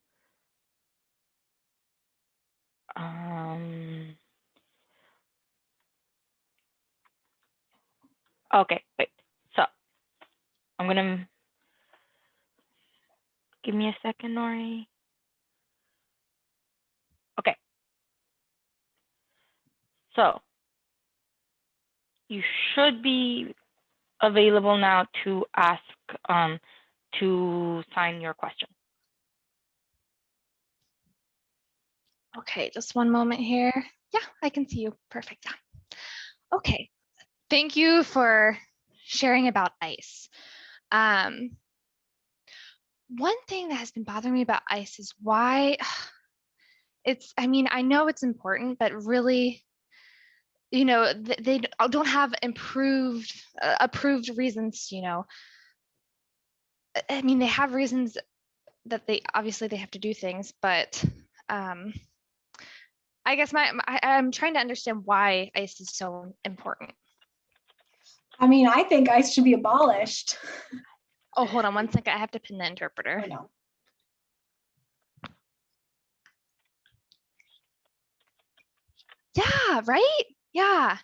Um, okay, wait. So I'm gonna give me a second, Nori. Okay. So you should be available now to ask um, to sign your question. Okay, just one moment here. Yeah, I can see you. Perfect. Okay. Thank you for sharing about ICE. Um, one thing that has been bothering me about ICE is why it's, I mean, I know it's important, but really, you know, they don't have improved, uh, approved reasons, you know. I- mean, they have reasons that they, obviously they have to do things, but um, I guess my, I'm trying to understand why ICE is so important. I mean, I think ICE should be abolished. Oh, hold on one second. I have to pin the interpreter. I know. Yeah, right? Yeah.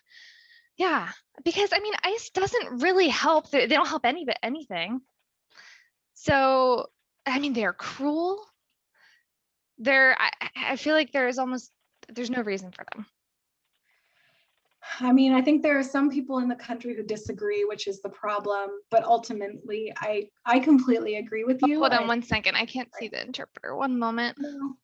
Yeah. Because I mean, ICE doesn't really help. They, don't help any but anything. So, I mean, they're cruel. They're, I, I- I feel like there is almost, there's no reason for them. I mean, I think there are some people in the country who disagree, which is the problem. But ultimately, I I completely agree with oh, you. Hold I- on one second. I can't see the interpreter. One moment. No.